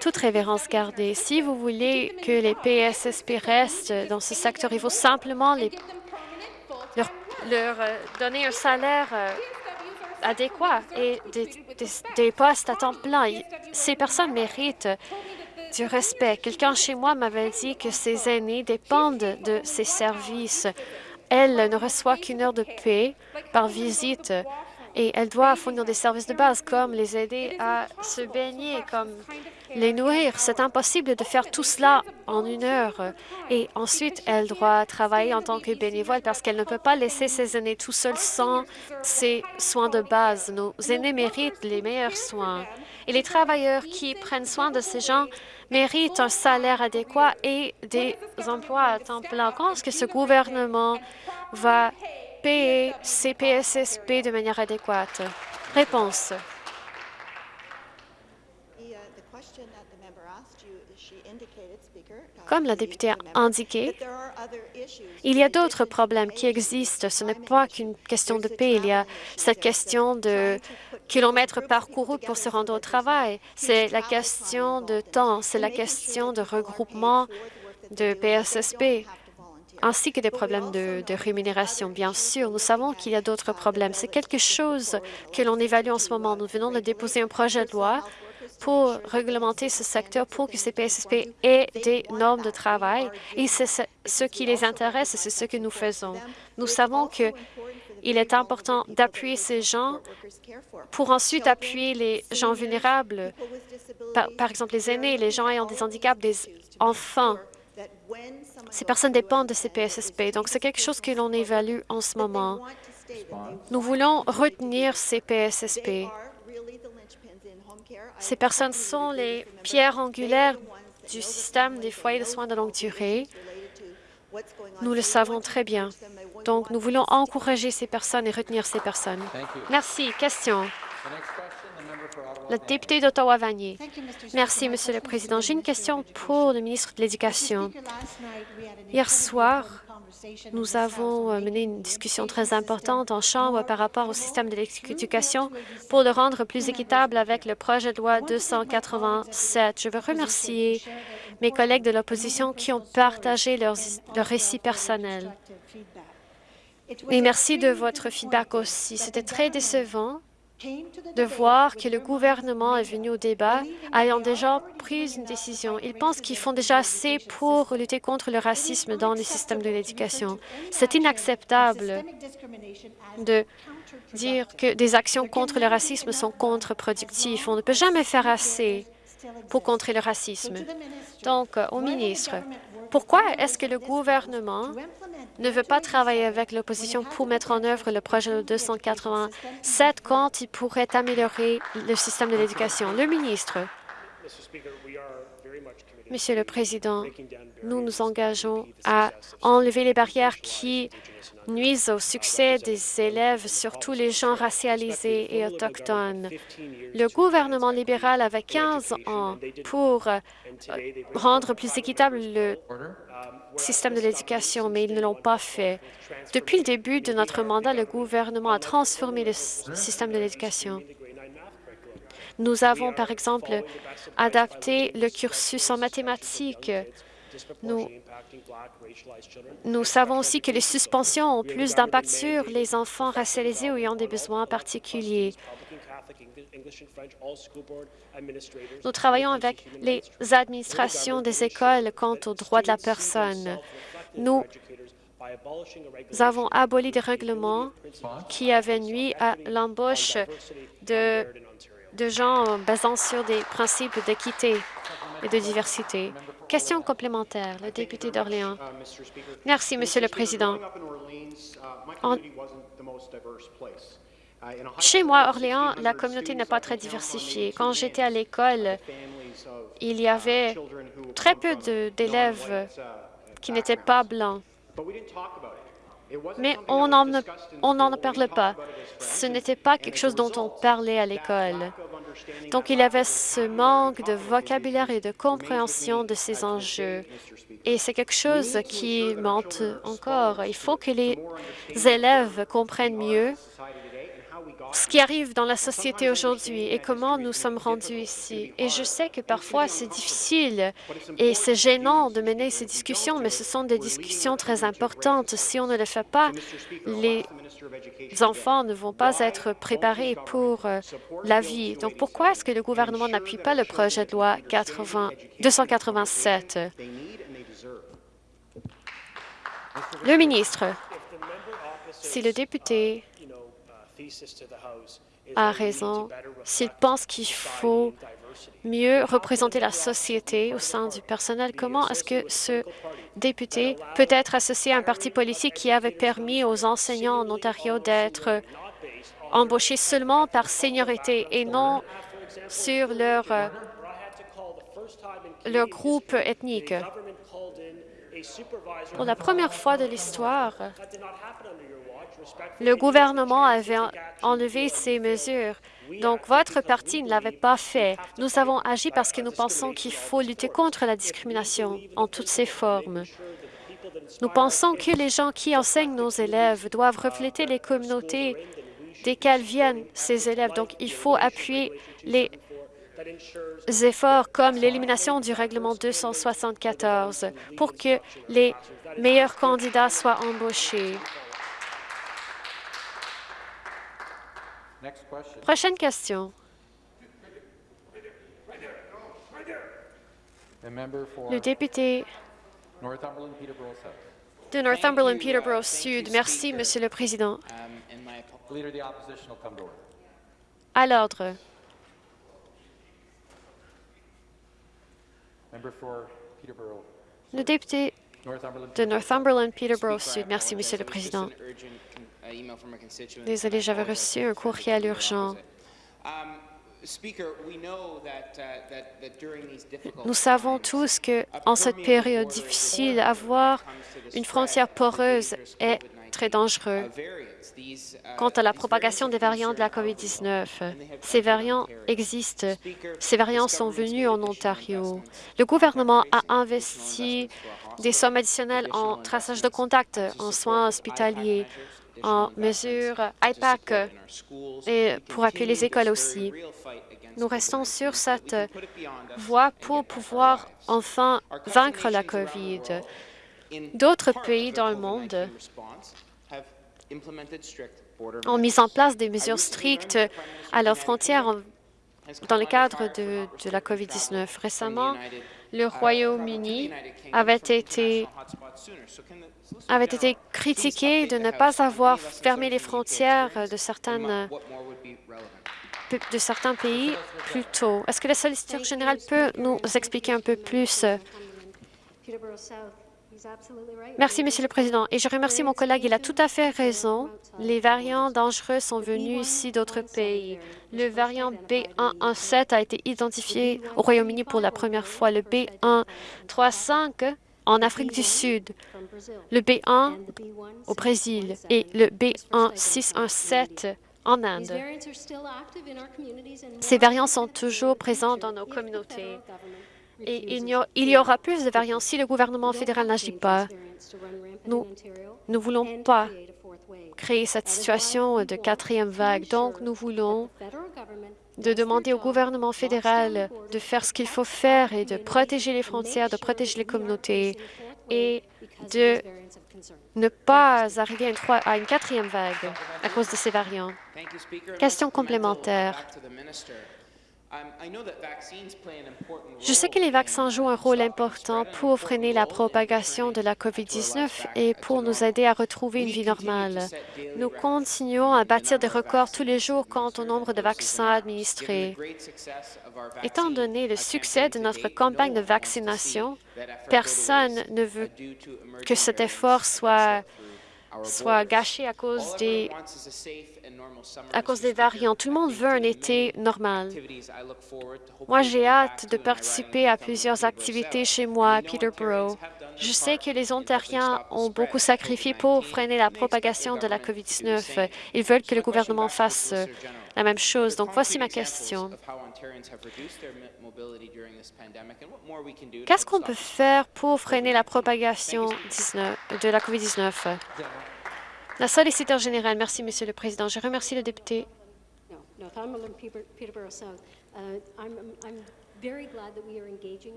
Toute révérence gardée, si vous voulez que les PSSP restent dans ce secteur, il faut simplement leur euh, donner un salaire euh, adéquats et des, postes à temps plein. Ces personnes méritent du respect. Quelqu'un chez moi m'avait dit que ses aînés dépendent de ces services. Elle ne reçoit qu'une heure de paix par visite et elle doit fournir des services de base comme les aider à se baigner, comme les nourrir. C'est impossible de faire tout cela en une heure. Et ensuite, elle doit travailler en tant que bénévole parce qu'elle ne peut pas laisser ses aînés tout seuls sans ses soins de base. Nos aînés méritent les meilleurs soins. Et les travailleurs qui prennent soin de ces gens méritent un salaire adéquat et des emplois à temps plein. Quand est-ce que ce gouvernement va payer ces PSSP de manière adéquate? Réponse. Comme la députée a indiqué, il y a d'autres problèmes qui existent. Ce n'est pas qu'une question de paix. Il y a cette question de kilomètres parcourus pour se rendre au travail. C'est la question de temps. C'est la question de regroupement de PSSP ainsi que des problèmes de, rémunération. Bien sûr, nous savons qu'il y a d'autres problèmes. C'est quelque chose que l'on évalue en ce moment. Nous venons de déposer un projet de loi pour réglementer ce secteur pour que ces PSSP aient des normes de travail. Et c'est ce qui les intéresse et c'est ce que nous faisons. Nous savons qu'il est important d'appuyer ces gens pour ensuite appuyer les gens vulnérables, par, par, exemple les aînés, les gens ayant des handicaps, des enfants. Ces personnes dépendent de ces PSSP, donc c'est quelque chose que l'on évalue en ce moment. Nous voulons retenir ces PSSP. Ces personnes sont les pierres angulaires du système des foyers de soins de longue durée. Nous le savons très bien. Donc, nous voulons encourager ces personnes et retenir ces personnes. Merci. Question. Le député d'Ottawa-Vanier. Merci, Monsieur le Président. J'ai une question pour le ministre de l'Éducation. Hier soir, nous avons euh, mené une discussion très importante en Chambre par rapport au système de l'éducation pour le rendre plus équitable avec le projet de loi 287. Je veux remercier mes collègues de l'opposition qui ont partagé leurs, leurs récits personnels. Et merci de votre feedback aussi. C'était très décevant de voir que le gouvernement est venu au débat ayant déjà pris une décision. Ils pensent qu'ils font déjà assez pour lutter contre le racisme dans le système de l'éducation. C'est inacceptable de dire que des actions contre le racisme sont contre-productives. On ne peut jamais faire assez pour contrer le racisme. Donc, au ministre, pourquoi est-ce que le gouvernement ne veut pas travailler avec l'opposition pour mettre en œuvre le projet de 287 quand il pourrait améliorer le système de l'éducation? Le ministre. Monsieur le Président, nous nous engageons à enlever les barrières qui nuisent au succès des élèves, surtout les gens racialisés et autochtones. Le gouvernement libéral avait 15 ans pour euh, rendre plus équitable le système de l'éducation, mais ils ne l'ont pas fait. Depuis le début de notre mandat, le gouvernement a transformé le système de l'éducation. Nous avons, par exemple, adapté le cursus en mathématiques. Nous, savons aussi que les suspensions ont plus d'impact sur les enfants racialisés ou ayant des besoins particuliers. Nous travaillons avec les administrations des écoles quant aux droits de la personne. Nous avons aboli des règlements qui avaient nuit à l'embauche de de gens basant sur des principes d'équité et de diversité. Question complémentaire, le député d'Orléans. Merci, Monsieur le Président. Chez moi, Orléans, la communauté n'est pas très diversifiée. Quand j'étais à l'école, il y avait très peu d'élèves qui n'étaient pas blancs. Mais on n'en parle pas. Ce n'était pas quelque chose dont on parlait à l'école. Donc, il avait ce manque de vocabulaire et de compréhension de ces enjeux. Et c'est quelque chose qui monte encore. Il faut que les élèves comprennent mieux ce qui arrive dans la société aujourd'hui et comment nous sommes rendus ici. Et je sais que parfois c'est difficile et c'est gênant de mener ces discussions, mais ce sont des discussions très importantes. Si on ne le fait pas, les enfants ne vont pas être préparés pour euh, la vie. Donc pourquoi est-ce que le gouvernement n'appuie pas le projet de loi 80, 287? Le ministre, si le député a raison s'il pense qu'il faut mieux représenter la société au sein du personnel? Comment est-ce que ce député peut être associé à un parti politique qui avait permis aux enseignants en Ontario d'être embauchés seulement par seniorité et non sur leur, euh, leur groupe ethnique? Pour la première fois de l'histoire, le gouvernement avait enlevé ces mesures. Donc, votre parti ne l'avait pas fait. Nous avons agi parce que nous pensons qu'il faut lutter contre la discrimination en toutes ses formes. Nous pensons que les gens qui enseignent nos élèves doivent refléter les communautés desquelles viennent ces élèves. Donc, il faut appuyer les efforts comme l'élimination du règlement 274 pour que les meilleurs candidats soient embauchés. Prochaine question. Le député de Northumberland-Peterborough Sud. Merci, Monsieur le Président. À l'ordre. Le député de Northumberland-Peterborough Sud. Merci, Monsieur le Président. Désolé, j'avais reçu un courriel urgent. Nous savons tous que, en cette période difficile, avoir une frontière poreuse est très dangereux. Quant à la propagation des variants de la COVID-19, ces variants existent. Ces variants sont venus en Ontario. Le gouvernement a investi des sommes additionnelles en traçage de contact, en soins hospitaliers, en mesures IPAC et pour appuyer les écoles aussi. Nous restons sur cette voie pour pouvoir enfin vaincre la COVID. D'autres pays dans le monde ont mis en place des mesures strictes à leurs frontières dans le cadre de, de la COVID-19. Récemment, le Royaume-Uni avait été avait été critiqué de ne pas avoir fermé les frontières de, certaines, de certains pays plus tôt. Est-ce que la solliciteur générale peut nous expliquer un peu plus? Merci, Monsieur le Président. Et je remercie mon collègue. Il a tout à fait raison. Les variants dangereux sont venus ici d'autres pays. Le variant B117 a été identifié au Royaume-Uni pour la première fois. Le B135 en Afrique du Sud, le B1 au Brésil et le B1617 en Inde. Ces variants sont toujours présents dans nos communautés. Et il y, aura plus de variants si le gouvernement fédéral n'agit pas. Nous ne voulons pas créer cette situation de quatrième vague. Donc, nous voulons de demander au gouvernement fédéral de faire ce qu'il faut faire et de protéger les frontières, de protéger les communautés et de ne pas arriver à une, quatrième vague à cause de ces variants. Question complémentaire. Je sais que les vaccins jouent un rôle important pour freiner la propagation de la COVID-19 et pour nous aider à retrouver une vie normale. Nous continuons à bâtir des records tous les jours quant au nombre de vaccins administrés. Étant donné le succès de notre campagne de vaccination, personne ne veut que cet effort soit soit gâché à cause des à cause des variants. Tout le monde veut un été normal. Moi, j'ai hâte de participer à plusieurs activités chez moi à Peterborough. Je sais que les Ontariens ont beaucoup sacrifié pour freiner la propagation de la COVID-19. Ils veulent que le gouvernement fasse la même chose. Donc, voici ma question. Qu'est-ce qu'on peut faire pour freiner la propagation de la COVID-19? La solliciteur générale. Merci, Monsieur le Président. Je remercie le député.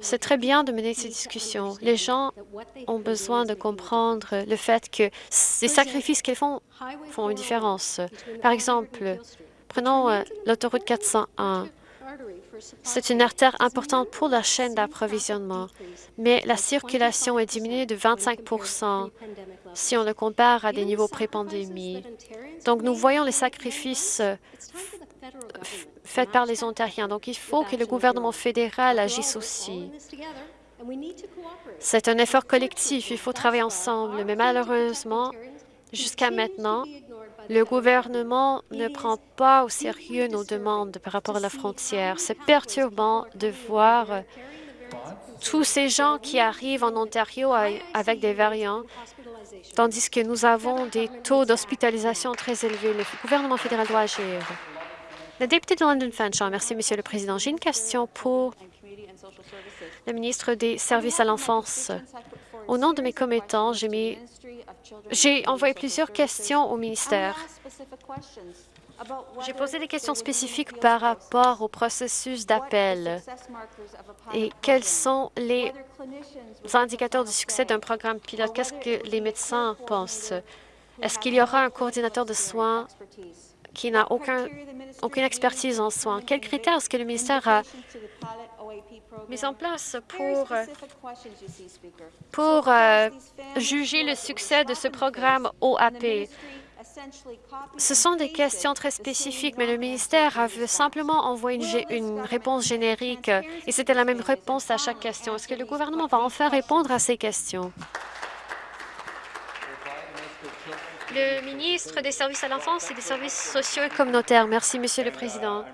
C'est très bien de mener ces discussions. Les gens ont besoin de comprendre le fait que les sacrifices qu'ils font font une différence. Par exemple, prenons euh, l'autoroute 401. C'est une artère importante pour la chaîne d'approvisionnement, mais la circulation est diminuée de 25% si on le compare à des niveaux pré-pandémie. Donc, nous voyons les sacrifices faits par les Ontariens. Donc, il faut que le gouvernement fédéral agisse aussi. C'est un effort collectif, il faut travailler ensemble, mais malheureusement, jusqu'à maintenant, le gouvernement ne prend pas au sérieux nos demandes par rapport à la frontière. C'est perturbant de voir tous ces gens qui arrivent en Ontario avec des variants, tandis que nous avons des taux d'hospitalisation très élevés. Le gouvernement fédéral doit agir. Le député de London Fanshawe, merci, Monsieur le Président. J'ai une question pour le ministre des Services à l'enfance. Au nom de mes commettants, j'ai envoyé plusieurs questions au ministère. J'ai posé des questions spécifiques par rapport au processus d'appel et quels sont les indicateurs de succès d'un programme pilote? Qu'est-ce que les médecins pensent? Est-ce qu'il y aura un coordinateur de soins qui n'a aucune expertise en soins? Quels critères est-ce que le ministère a mis en place pour, pour euh, juger le succès de ce programme OAP. Ce sont des questions très spécifiques, mais le ministère a simplement envoyé une, une réponse générique et c'était la même réponse à chaque question. Est-ce que le gouvernement va enfin répondre à ces questions? Le ministre des Services à l'enfance et des services sociaux et communautaires. Merci, Monsieur le Président.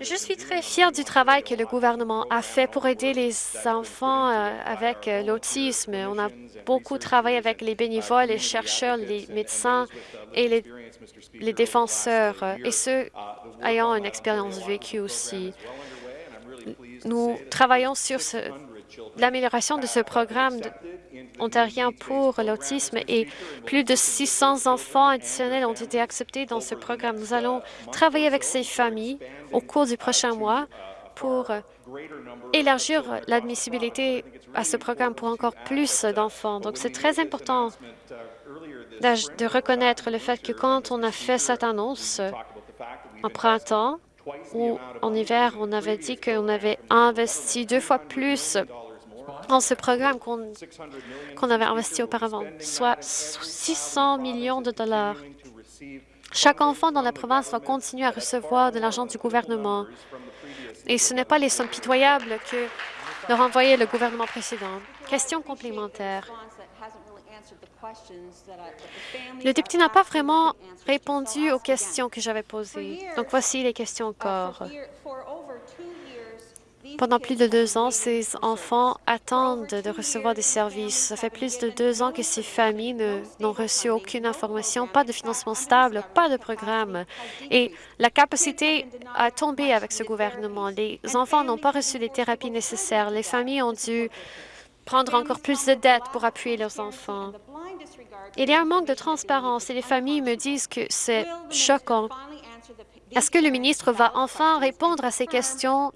Je suis très fière du travail que le gouvernement a fait pour aider les enfants euh, avec euh, l'autisme. On a beaucoup travaillé avec les bénévoles, les chercheurs, les médecins et les, les défenseurs, euh, et ceux ayant une expérience vécue aussi. Nous travaillons sur l'amélioration de ce programme ontarien pour l'autisme et plus de 600 enfants additionnels ont été acceptés dans ce programme. Nous allons travailler avec ces familles au cours du prochain mois pour élargir l'admissibilité à ce programme pour encore plus d'enfants. Donc, c'est très important de reconnaître le fait que quand on a fait cette annonce en printemps ou en hiver, on avait dit qu'on avait investi deux fois plus dans ce programme qu'on avait investi auparavant, soit 600 millions de dollars. Chaque enfant dans la province va continuer à recevoir de l'argent du gouvernement. Et ce n'est pas les sommes pitoyables que leur envoyait le gouvernement précédent. Question complémentaire. Le député n'a pas vraiment répondu aux questions que j'avais posées. Donc, voici les questions encore. Pendant plus de deux ans, ces enfants attendent de recevoir des services. Ça fait plus de deux ans que ces familles n'ont reçu aucune information, pas de financement stable, pas de programme. Et la capacité a tombé avec ce gouvernement. Les enfants n'ont pas reçu les thérapies nécessaires. Les familles ont dû prendre encore plus de dettes pour appuyer leurs enfants. Il y a un manque de transparence et les familles me disent que c'est choquant est-ce que le ministre va enfin répondre à ces questions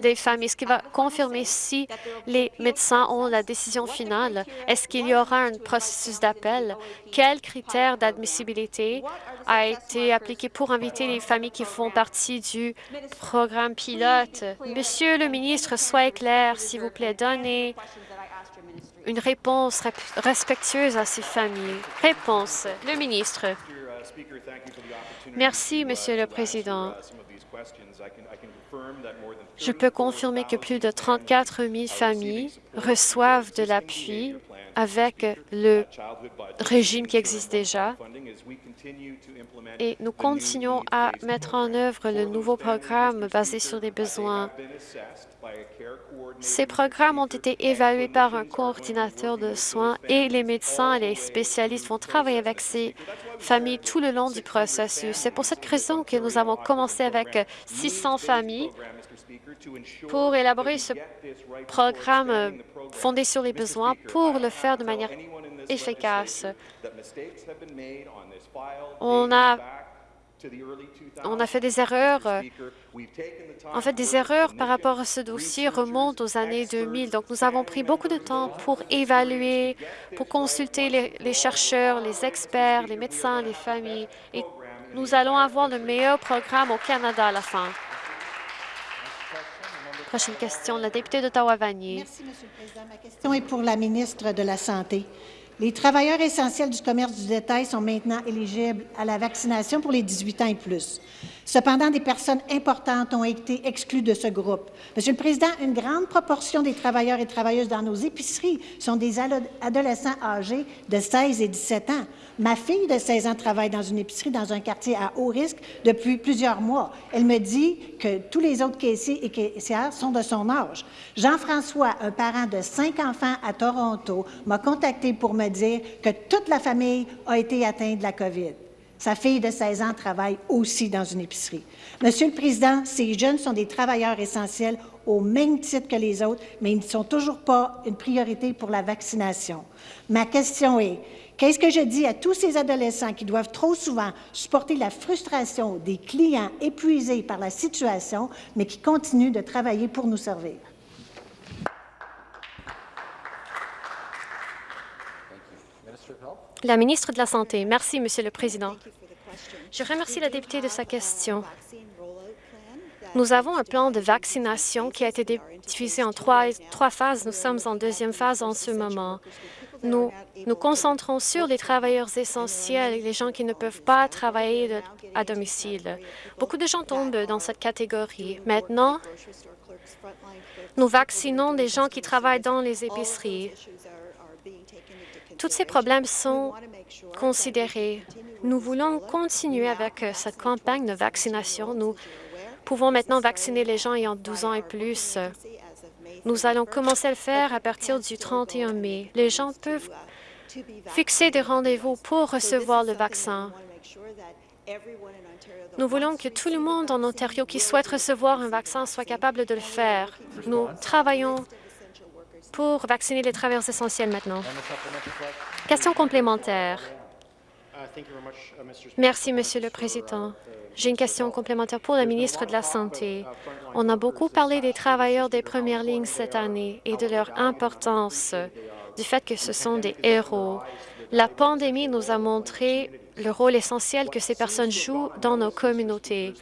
des familles? Est-ce qu'il va confirmer si les médecins ont la décision finale? Est-ce qu'il y aura un processus d'appel? Quels critères d'admissibilité a été appliqué pour inviter les familles qui font partie du programme pilote? Monsieur le ministre, soyez clair, s'il vous plaît, donnez une réponse respectueuse à ces familles. Réponse. Le ministre. Merci, Monsieur le Président. Je peux confirmer que plus de 34 000 familles reçoivent de l'appui avec le régime qui existe déjà et nous continuons à mettre en œuvre le nouveau programme basé sur les besoins. Ces programmes ont été évalués par un coordinateur de soins et les médecins et les spécialistes vont travailler avec ces familles tout le long du processus. C'est pour cette raison que nous avons commencé avec 600 familles pour élaborer ce programme fondé sur les besoins pour le faire de manière efficace. On a on a fait des erreurs. En fait, des erreurs par rapport à ce dossier remontent aux années 2000. Donc, nous avons pris beaucoup de temps pour évaluer, pour consulter les, les chercheurs, les experts, les médecins, les familles. Et nous allons avoir le meilleur programme au Canada à la fin. Prochaine question, la députée d'Ottawa-Vanier. Merci, Monsieur le Président. Ma question est pour la ministre de la Santé. Les travailleurs essentiels du commerce du détail sont maintenant éligibles à la vaccination pour les 18 ans et plus. Cependant, des personnes importantes ont été exclues de ce groupe. Monsieur le Président, une grande proportion des travailleurs et travailleuses dans nos épiceries sont des adolescents âgés de 16 et 17 ans. Ma fille de 16 ans travaille dans une épicerie dans un quartier à haut risque depuis plusieurs mois. Elle me dit que tous les autres caissiers et caissières sont de son âge. Jean-François, un parent de cinq enfants à Toronto, m'a contacté pour me dire que toute la famille a été atteinte de la COVID. Sa fille de 16 ans travaille aussi dans une épicerie. Monsieur le Président, ces jeunes sont des travailleurs essentiels au même titre que les autres, mais ils ne sont toujours pas une priorité pour la vaccination. Ma question est, Qu'est-ce que je dis à tous ces adolescents qui doivent trop souvent supporter la frustration des clients épuisés par la situation, mais qui continuent de travailler pour nous servir? La ministre de la Santé. Merci, Monsieur le Président. Je remercie la députée de sa question. Nous avons un plan de vaccination qui a été divisé en trois, phases. Nous sommes en deuxième phase en ce moment. Nous nous concentrons sur les travailleurs essentiels les gens qui ne peuvent pas travailler à domicile. Beaucoup de gens tombent dans cette catégorie. Maintenant, nous vaccinons des gens qui travaillent dans les épiceries. Tous ces problèmes sont considérés. Nous voulons continuer avec cette campagne de vaccination. Nous pouvons maintenant vacciner les gens ayant 12 ans et plus. Nous allons commencer à le faire à partir du 31 mai. Les gens peuvent fixer des rendez-vous pour recevoir le vaccin. Nous voulons que tout le monde en Ontario qui souhaite recevoir un vaccin soit capable de le faire. Nous travaillons pour vacciner les travailleurs essentiels maintenant. Question complémentaire. Merci, Monsieur le Président. J'ai une question complémentaire pour la ministre de la Santé. On a beaucoup parlé des travailleurs des premières lignes cette année et de leur importance, du fait que ce sont des héros. La pandémie nous a montré le rôle essentiel que ces personnes jouent dans nos communautés.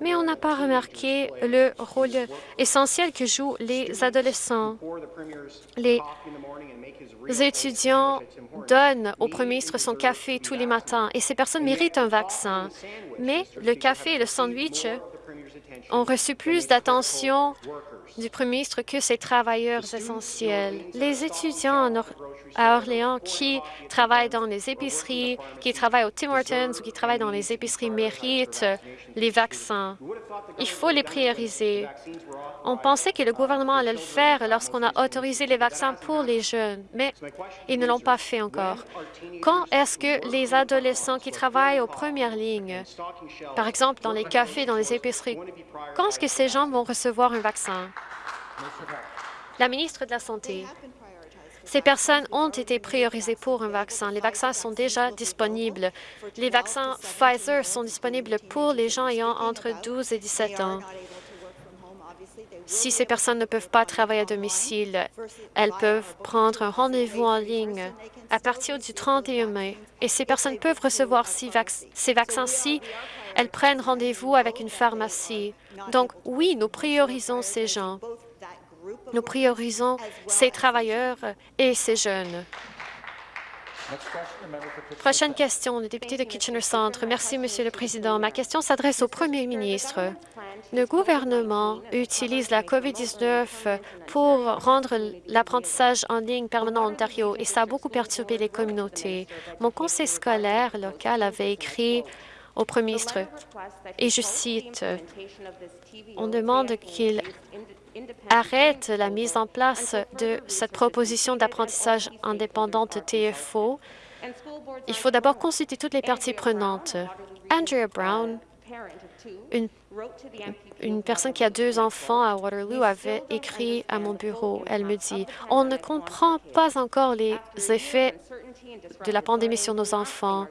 Mais on n'a pas remarqué le rôle essentiel que jouent les adolescents. Les étudiants donnent au premier ministre son café tous les matins et ces personnes méritent un vaccin. Mais le café et le sandwich ont reçu plus d'attention du premier ministre que ces travailleurs essentiels. Les étudiants à Orléans qui travaillent dans les épiceries, qui travaillent au Tim Hortons ou qui travaillent dans les épiceries méritent les vaccins. Il faut les prioriser. On pensait que le gouvernement allait le faire lorsqu'on a autorisé les vaccins pour les jeunes, mais ils ne l'ont pas fait encore. Quand est-ce que les adolescents qui travaillent aux premières lignes, par exemple dans les cafés, dans les épiceries, quand est-ce que ces gens vont recevoir un vaccin? La ministre de la Santé. Ces personnes ont été priorisées pour un vaccin. Les vaccins sont déjà disponibles. Les vaccins Pfizer sont disponibles pour les gens ayant entre 12 et 17 ans. Si ces personnes ne peuvent pas travailler à domicile, elles peuvent prendre un rendez-vous en ligne à partir du 31 mai. Et ces personnes peuvent recevoir ces vaccins si elles prennent rendez-vous avec une pharmacie. Donc, oui, nous priorisons ces gens. Nous priorisons ces travailleurs et ces jeunes. Prochaine question, le député de Kitchener-Centre. Merci, Monsieur le Président. Ma question s'adresse au Premier ministre. Le gouvernement utilise la COVID-19 pour rendre l'apprentissage en ligne permanent en Ontario et ça a beaucoup perturbé les communautés. Mon conseil scolaire local avait écrit au Premier ministre, et je cite, « On demande qu'il arrête la mise en place de cette proposition d'apprentissage indépendante TFO, il faut d'abord consulter toutes les parties prenantes. Andrea Brown, une, une, personne qui a deux enfants à Waterloo, avait écrit à mon bureau. Elle me dit, « On ne comprend pas encore les effets de la pandémie sur nos enfants.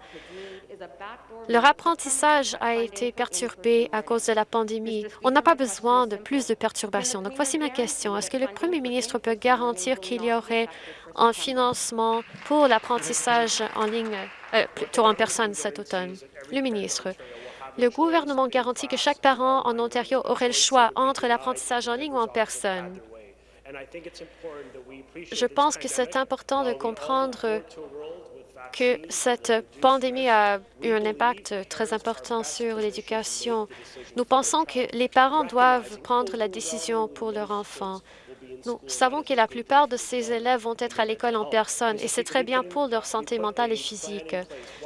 Leur apprentissage a été perturbé à cause de la pandémie. On n'a pas besoin de plus de perturbations. Donc, voici ma question. Est-ce que le premier ministre peut garantir qu'il y aurait un financement pour l'apprentissage en ligne, euh, plutôt en personne cet automne? Le ministre. Le gouvernement garantit que chaque parent en Ontario aurait le choix entre l'apprentissage en ligne ou en personne. Je pense que c'est important de comprendre que cette pandémie a eu un impact très important sur l'éducation. Nous pensons que les parents doivent prendre la décision pour leur enfant. Nous savons que la plupart de ces élèves vont être à l'école en personne et c'est très bien pour leur santé mentale et physique.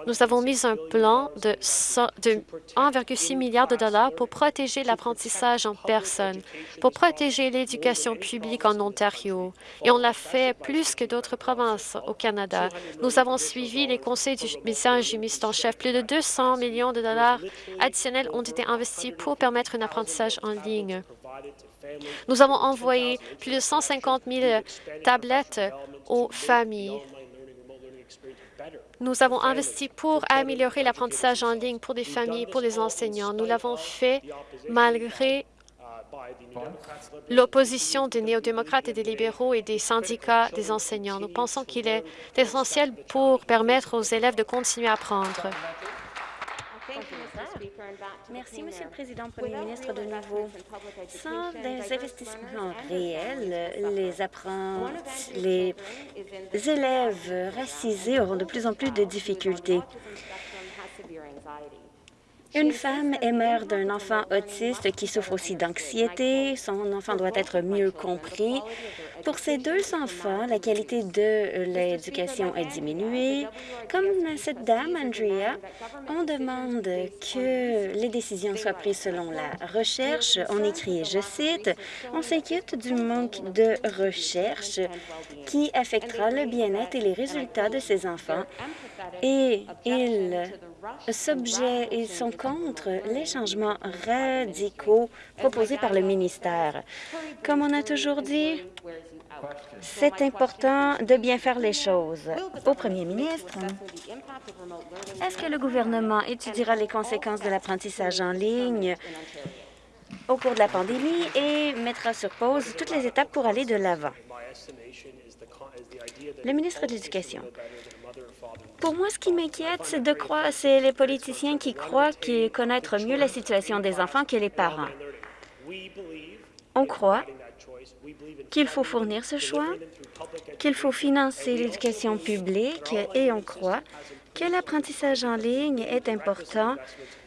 Nous avons mis un plan de, 1,6 milliard de dollars pour protéger l'apprentissage en personne, pour protéger l'éducation publique en Ontario. Et on l'a fait plus que d'autres provinces au Canada. Nous avons suivi les conseils du médecin en chef. Plus de 200 millions de dollars additionnels ont été investis pour permettre un apprentissage en ligne. Nous avons envoyé plus de 150 000 tablettes aux familles. Nous avons investi pour améliorer l'apprentissage en ligne pour des familles, pour les enseignants. Nous l'avons fait malgré l'opposition des néo-démocrates et des libéraux et des syndicats des enseignants. Nous pensons qu'il est essentiel pour permettre aux élèves de continuer à apprendre. Merci, Monsieur le Président, Premier ministre, de nouveau. Sans des investissements réels, les apprentis, les élèves racisés auront de plus en plus de difficultés. Une femme est mère d'un enfant autiste qui souffre aussi d'anxiété. Son enfant doit être mieux compris. Pour ces deux enfants, la qualité de l'éducation est diminuée. Comme cette dame, Andrea, on demande que les décisions soient prises selon la recherche. On écrit, je cite, « On s'inquiète du manque de recherche qui affectera le bien-être et les résultats de ces enfants et ils ils sont contre les changements radicaux proposés par le ministère. Comme on a toujours dit, c'est important de bien faire les choses. Au premier ministre, est-ce que le gouvernement étudiera les conséquences de l'apprentissage en ligne au cours de la pandémie et mettra sur pause toutes les étapes pour aller de l'avant? Le ministre de l'Éducation. Pour moi, ce qui m'inquiète, c'est de croire, c'est les politiciens qui croient connaître mieux la situation des enfants que les parents. On croit qu'il faut fournir ce choix, qu'il faut financer l'éducation publique et on croit que l'apprentissage en ligne est important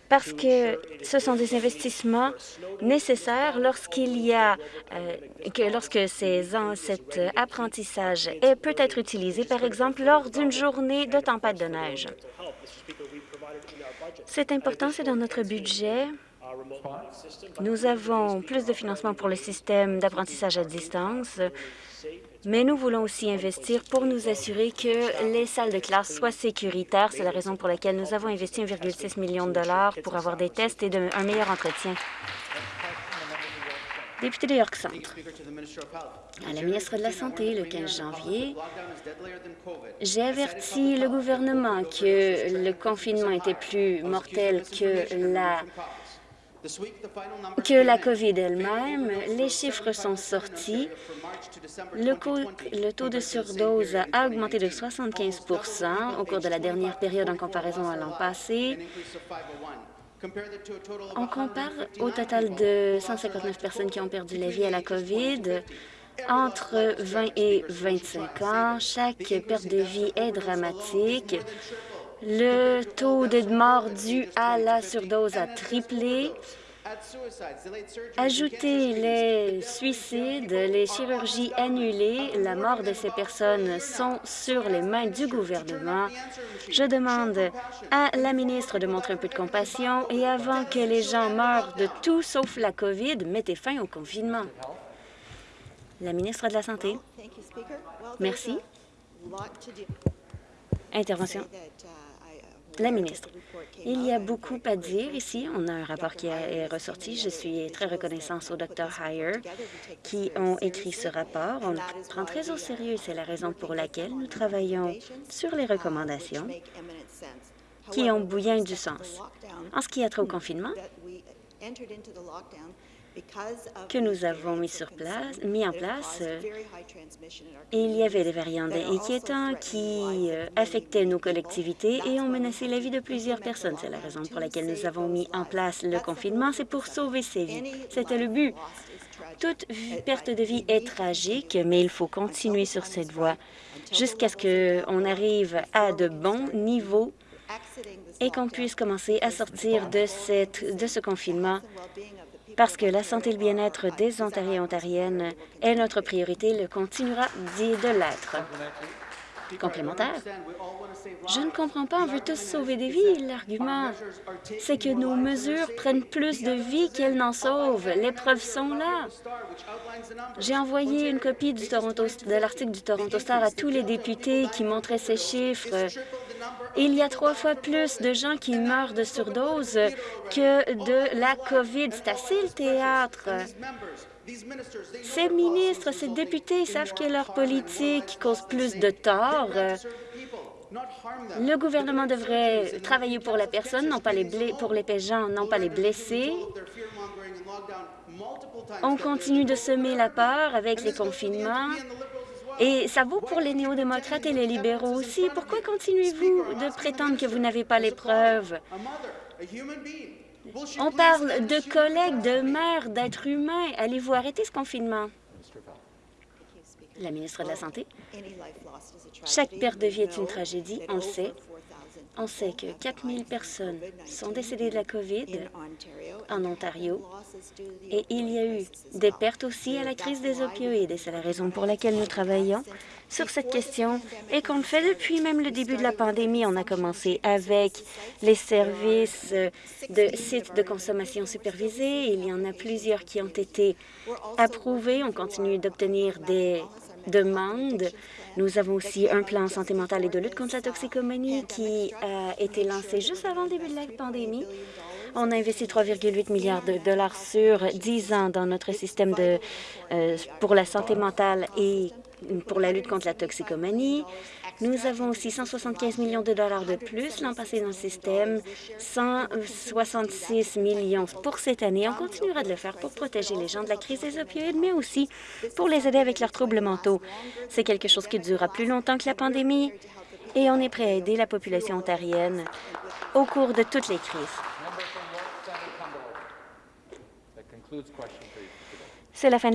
parce que ce sont des investissements nécessaires lorsqu'il y a euh, que lorsque ces, cet apprentissage peut être utilisé, par exemple, lors d'une journée de tempête de neige. C'est important, c'est dans notre budget. Nous avons plus de financement pour le système d'apprentissage à distance mais nous voulons aussi investir pour nous assurer que les salles de classe soient sécuritaires. C'est la raison pour laquelle nous avons investi 1,6 million de dollars pour avoir des tests et un meilleur entretien. Député de York Centre. À la ministre de la Santé, le 15 janvier, j'ai averti le gouvernement que le confinement était plus mortel que la que la COVID elle-même. Les chiffres sont sortis. Le, taux de surdose a augmenté de 75% au cours de la dernière période en comparaison à l'an passé. On compare au total de 159 personnes qui ont perdu la vie à la COVID. Entre 20 et 25 ans, chaque perte de vie est dramatique. Le taux de mort dû à la surdose a triplé. Ajoutez les suicides, les chirurgies annulées, la mort de ces personnes sont sur les mains du gouvernement. Je demande à la ministre de montrer un peu de compassion et avant que les gens meurent de tout sauf la COVID, mettez fin au confinement. La ministre de la Santé. Merci. Intervention. La ministre. Il y a beaucoup à dire ici. On a un rapport qui est ressorti. Je suis très reconnaissante au Dr Heyer qui ont écrit ce rapport. On le prend très au sérieux. C'est la raison pour laquelle nous travaillons sur les recommandations qui ont bien du sens. En ce qui a trait au confinement, que nous avons mis, sur place, mis en place, euh, il y avait des variants inquiétants qui euh, affectaient nos collectivités et ont menacé la vie de plusieurs personnes. C'est la raison pour laquelle nous avons mis en place le confinement, c'est pour sauver ces vies. C'était le but. Toute perte de vie est tragique, mais il faut continuer sur cette voie jusqu'à ce qu'on arrive à de bons niveaux et qu'on puisse commencer à sortir de, cette, de ce confinement parce que la santé et le bien-être des Ontariens et Ontariennes est notre priorité le continuera de l'être. Complémentaire. Je ne comprends pas, on veut tous sauver des vies. L'argument, c'est que nos mesures prennent plus de vies qu'elles n'en sauvent. Les preuves sont là. J'ai envoyé une copie de l'article du Toronto Star à tous les députés qui montraient ces chiffres. Il y a trois fois plus de gens qui meurent de surdose que de la COVID. C'est assez le théâtre. Ces ministres, ces députés savent que leur politique cause plus de tort. Le gouvernement devrait travailler pour la personne, non pas pour les gens, non pas les blessés. On continue de semer la peur avec les confinements. Et ça vaut pour les néo-démocrates et les libéraux aussi. Pourquoi continuez-vous de prétendre que vous n'avez pas les preuves? On parle de collègues, de mères, d'êtres humains. Allez-vous arrêter ce confinement? La ministre de la Santé. Chaque perte de vie est une tragédie, on le sait. On sait que 4 000 personnes sont décédées de la COVID en Ontario et il y a eu des pertes aussi à la crise des opioïdes et c'est la raison pour laquelle nous travaillons sur cette question et qu'on le fait depuis même le début de la pandémie. On a commencé avec les services de sites de consommation supervisés. Il y en a plusieurs qui ont été approuvés. On continue d'obtenir des demandes nous avons aussi un plan santé mentale et de lutte contre la toxicomanie qui a été lancé juste avant le début de la pandémie. On a investi 3,8 milliards de dollars sur 10 ans dans notre système de, euh, pour la santé mentale et pour la lutte contre la toxicomanie. Nous avons aussi 175 millions de dollars de plus l'an passé dans le système, 166 millions pour cette année. On continuera de le faire pour protéger les gens de la crise des opioïdes, mais aussi pour les aider avec leurs troubles mentaux. C'est quelque chose qui durera plus longtemps que la pandémie et on est prêt à aider la population ontarienne au cours de toutes les crises. C'est la fin de la